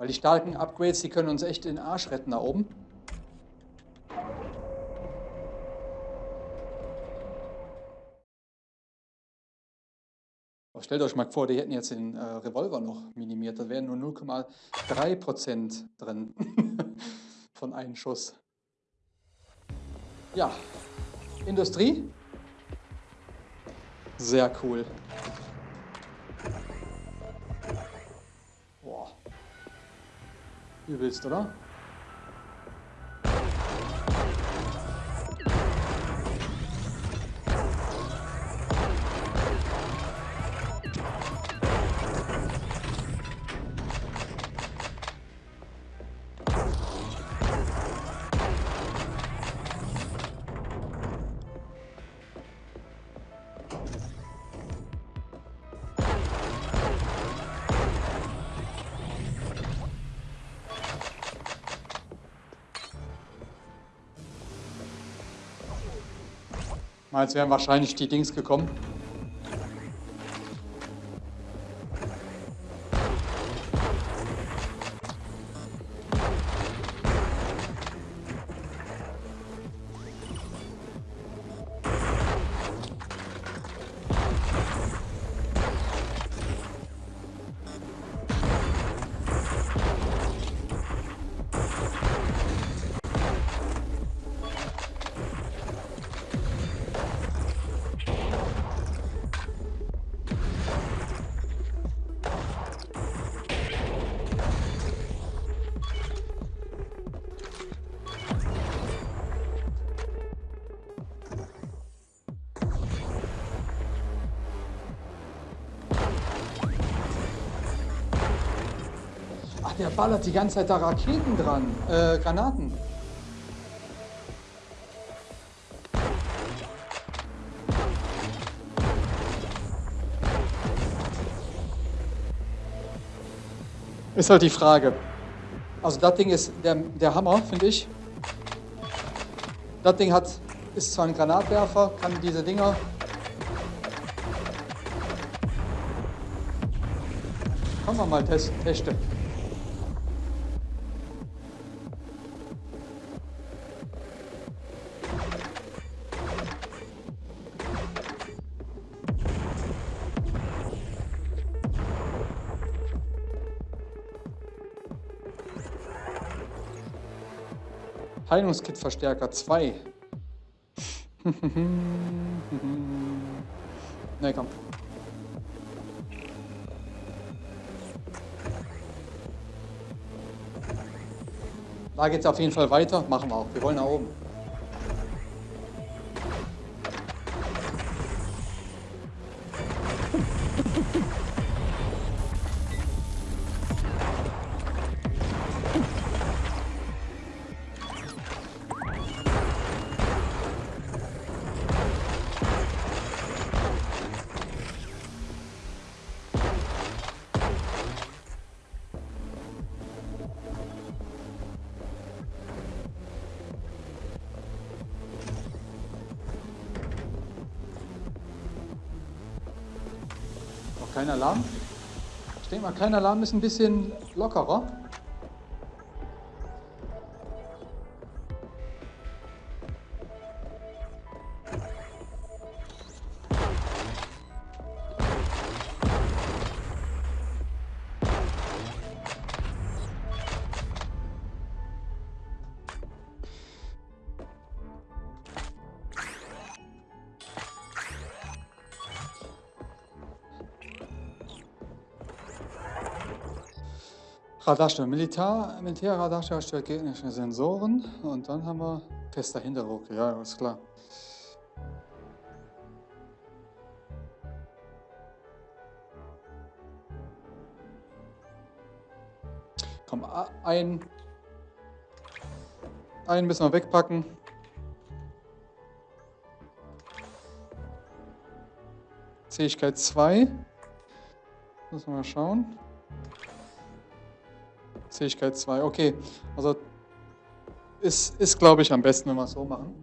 Speaker 2: Weil die starken Upgrades, die können uns echt den Arsch retten da oben. Aber stellt euch mal vor, die hätten jetzt den äh, Revolver noch minimiert. Da wären nur 0,3% drin von einem Schuss. Ja, Industrie. Sehr cool. Übelst, oder? Jetzt wären wahrscheinlich die Dings gekommen. Der ballert die ganze Zeit da Raketen dran. Äh, Granaten. Ist halt die Frage. Also das Ding ist der, der Hammer, finde ich. Das Ding hat, ist zwar ein Granatwerfer, kann diese Dinger Können wir mal testen. Heilungskit-Verstärker 2. ne, komm. Da geht es auf jeden Fall weiter. Machen wir auch. Wir wollen nach oben. Kein Alarm ist ein bisschen lockerer. Radarsteuer, Militär, Militärradarsteuer stellt gegnerische Sensoren und dann haben wir fester Hinterdruck, ja, ist klar. Komm, ein, einen müssen wir wegpacken. Fähigkeit 2. Müssen wir mal schauen. Fähigkeit 2, okay. Also ist, ist glaube ich, am besten, wenn wir es so machen.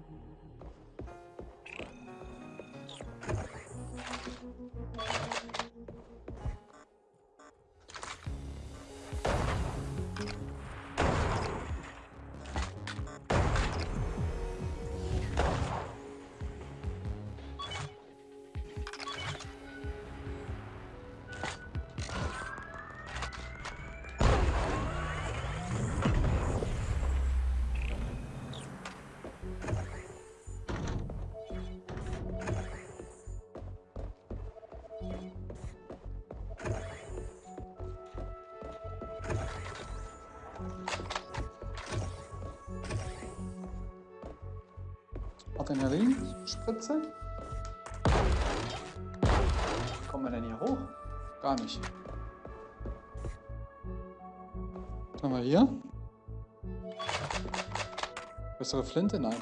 Speaker 2: Bessere Flinte? Nein.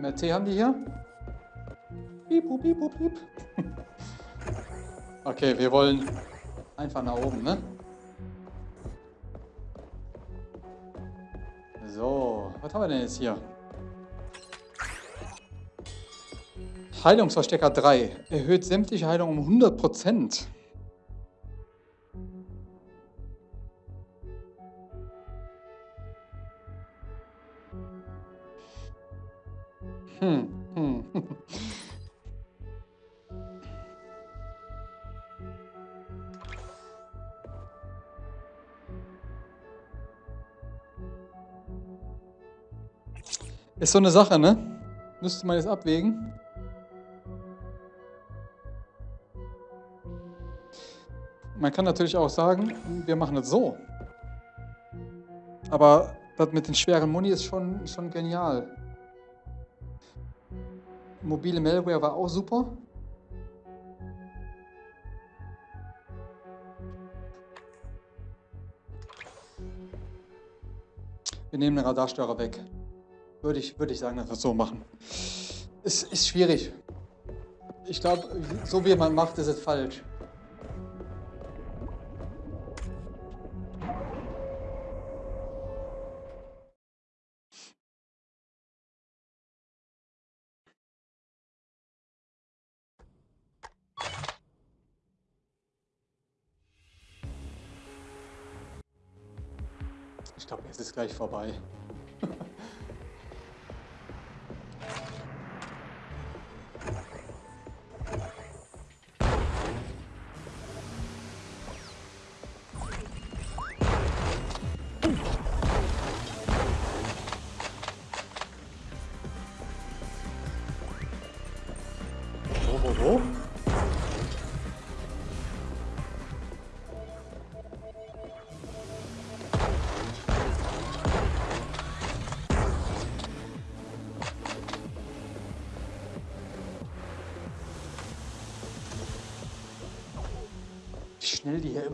Speaker 2: MRT haben die hier? Piep, piep, piep, okay, wir wollen einfach nach oben, ne? Was haben wir denn jetzt hier? Heilungsverstecker 3. Erhöht sämtliche Heilung um 100%. Hm, hm. Ist so eine Sache, ne? Müsste man jetzt abwägen. Man kann natürlich auch sagen, wir machen es so. Aber das mit den schweren Muni ist schon, schon genial. Mobile Malware war auch super. Wir nehmen den Radarstörer weg. Würde ich, würde ich sagen, dass wir es so machen. Es ist schwierig. Ich glaube, so wie man macht, ist es falsch. Gleich vorbei.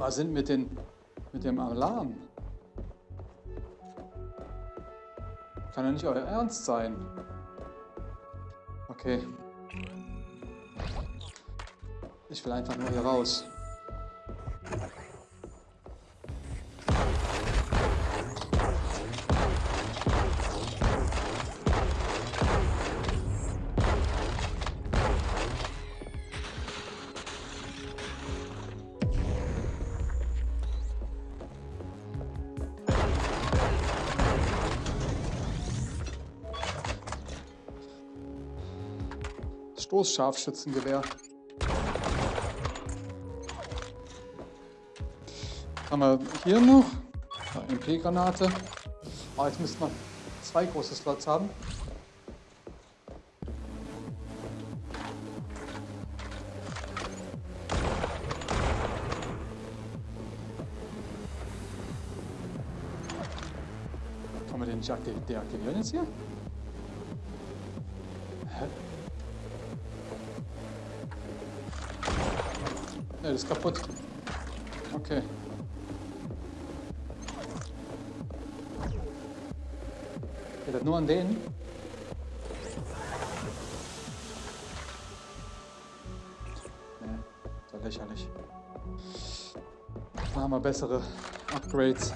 Speaker 2: Immer sind mit, den, mit dem Alarm. Kann ja nicht euer Ernst sein. Okay. Ich will einfach nur hier raus. Stoßscharfschützengewehr. Haben wir hier noch MP-Granate. Oh, jetzt müsste man zwei große Slots haben. Kann man den nicht aktiv- deaktivieren jetzt hier? Ist kaputt. Okay. Geht das nur an denen? Ne, ist ja lächerlich. Da haben wir bessere Upgrades.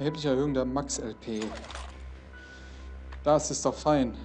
Speaker 2: Erhebliche Erhöhung der Max-LP. Das ist doch fein.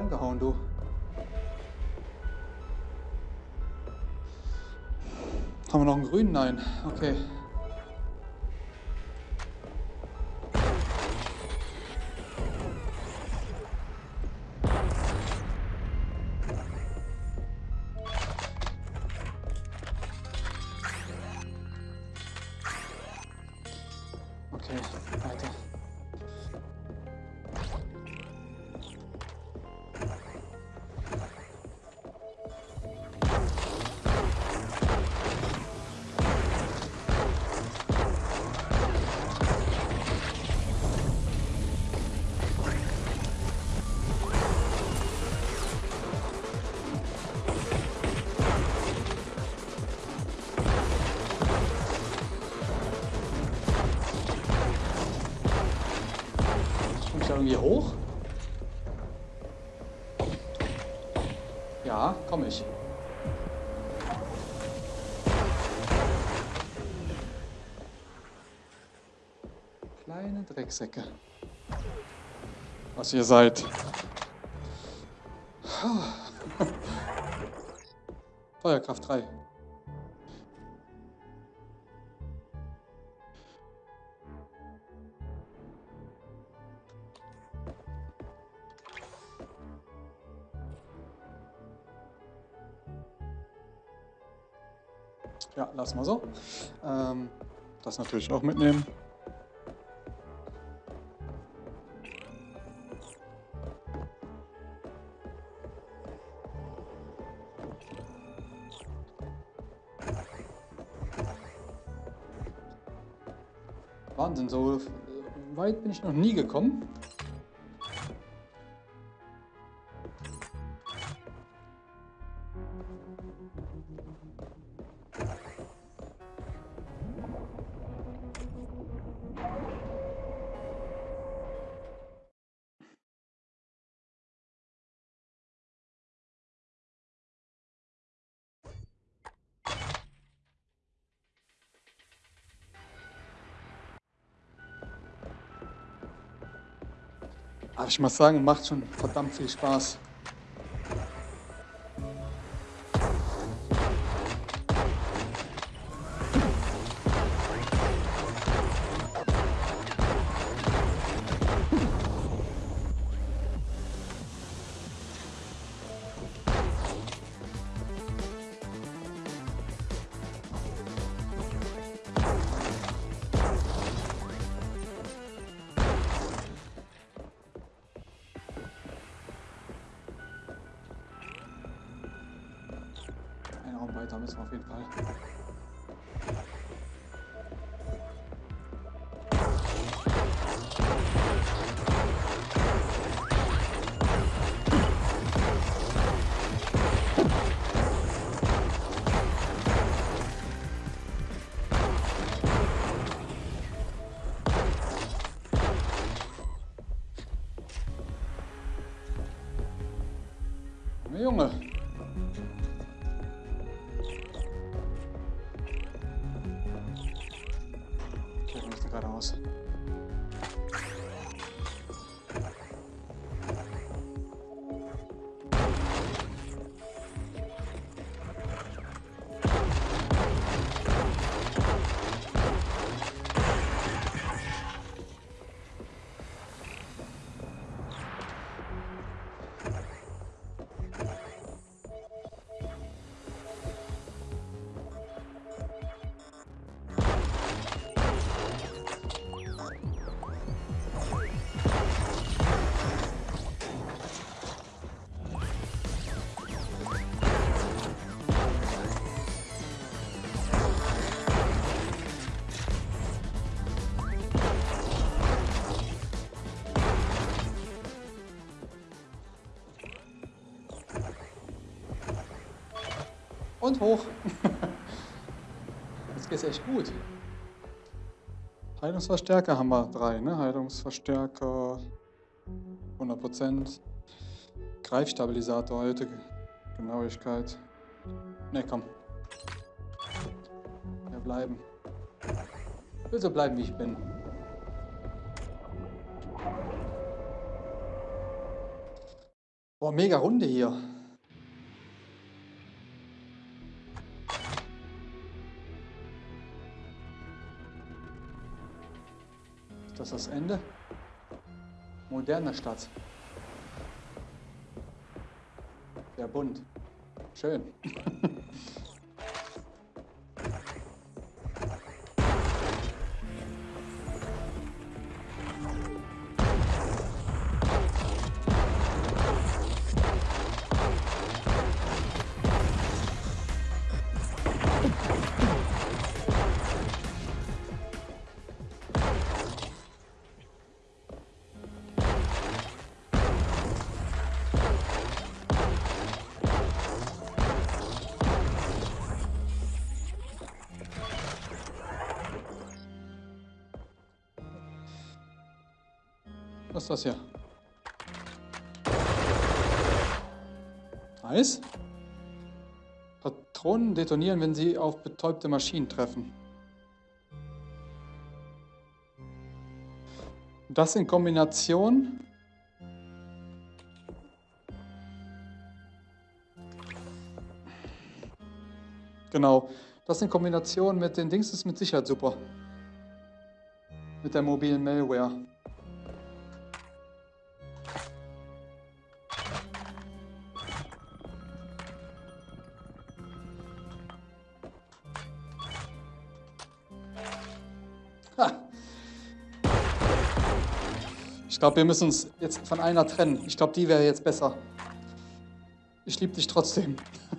Speaker 2: Umgehauen, du. Haben wir noch einen grünen? Nein. Okay, Drecksäcke. Was ihr seid. Feuerkraft 3. Ja, lass mal so. Ähm, das natürlich auch mitnehmen. Wahnsinn, so weit bin ich noch nie gekommen. Ich muss sagen, macht schon verdammt viel Spaß. Und hoch. Jetzt geht's echt gut. Heilungsverstärker haben wir drei, ne? Heilungsverstärker 100%. Greifstabilisator heute. Genauigkeit. Ne, komm. Wir bleiben. Ich will so bleiben, wie ich bin. Boah, mega Runde hier. Ist das Ende? Moderne Stadt. Sehr bunt. Schön. ist das hier? Nice. Patronen detonieren, wenn sie auf betäubte Maschinen treffen. Das in Kombination Genau. Das in Kombination mit den Dings ist mit Sicherheit super. Mit der mobilen Malware. Ich glaube, wir müssen uns jetzt von einer trennen. Ich glaube, die wäre jetzt besser. Ich liebe dich trotzdem.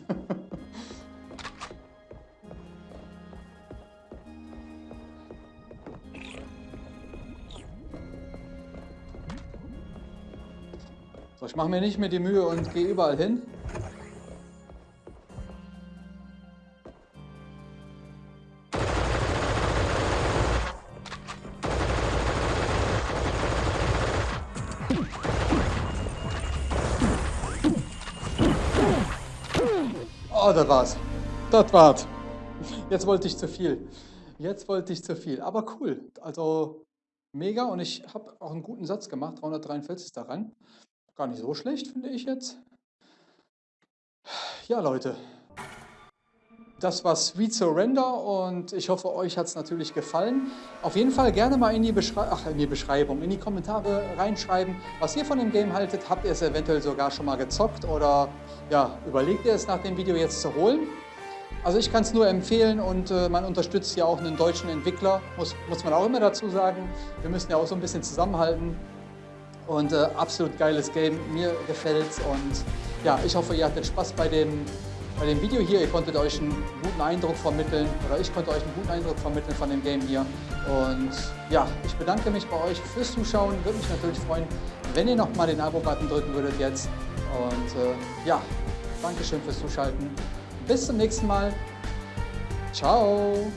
Speaker 2: so, ich mache mir nicht mehr die Mühe und gehe überall hin. War's. Das war's. Jetzt wollte ich zu viel. Jetzt wollte ich zu viel. Aber cool. Also mega. Und ich habe auch einen guten Satz gemacht. 343 daran. Gar nicht so schlecht, finde ich jetzt. Ja, Leute. Das war Sweet Surrender und ich hoffe, euch hat es natürlich gefallen. Auf jeden Fall gerne mal in die, Ach, in die, Beschreibung, in die Kommentare reinschreiben, was ihr von dem Game haltet. Habt ihr es eventuell sogar schon mal gezockt oder ja, überlegt ihr es nach dem Video jetzt zu holen? Also ich kann es nur empfehlen und äh, man unterstützt ja auch einen deutschen Entwickler, muss, muss man auch immer dazu sagen. Wir müssen ja auch so ein bisschen zusammenhalten. Und äh, absolut geiles Game, mir gefällt es und ja, ich hoffe, ihr hattet Spaß bei dem bei dem Video hier. Ihr konntet euch einen guten Eindruck vermitteln oder ich konnte euch einen guten Eindruck vermitteln von dem Game hier. Und ja, ich bedanke mich bei euch fürs Zuschauen. Würde mich natürlich freuen, wenn ihr nochmal den Abo-Button drücken würdet jetzt. Und äh, ja, Dankeschön fürs Zuschalten. Bis zum nächsten Mal. Ciao.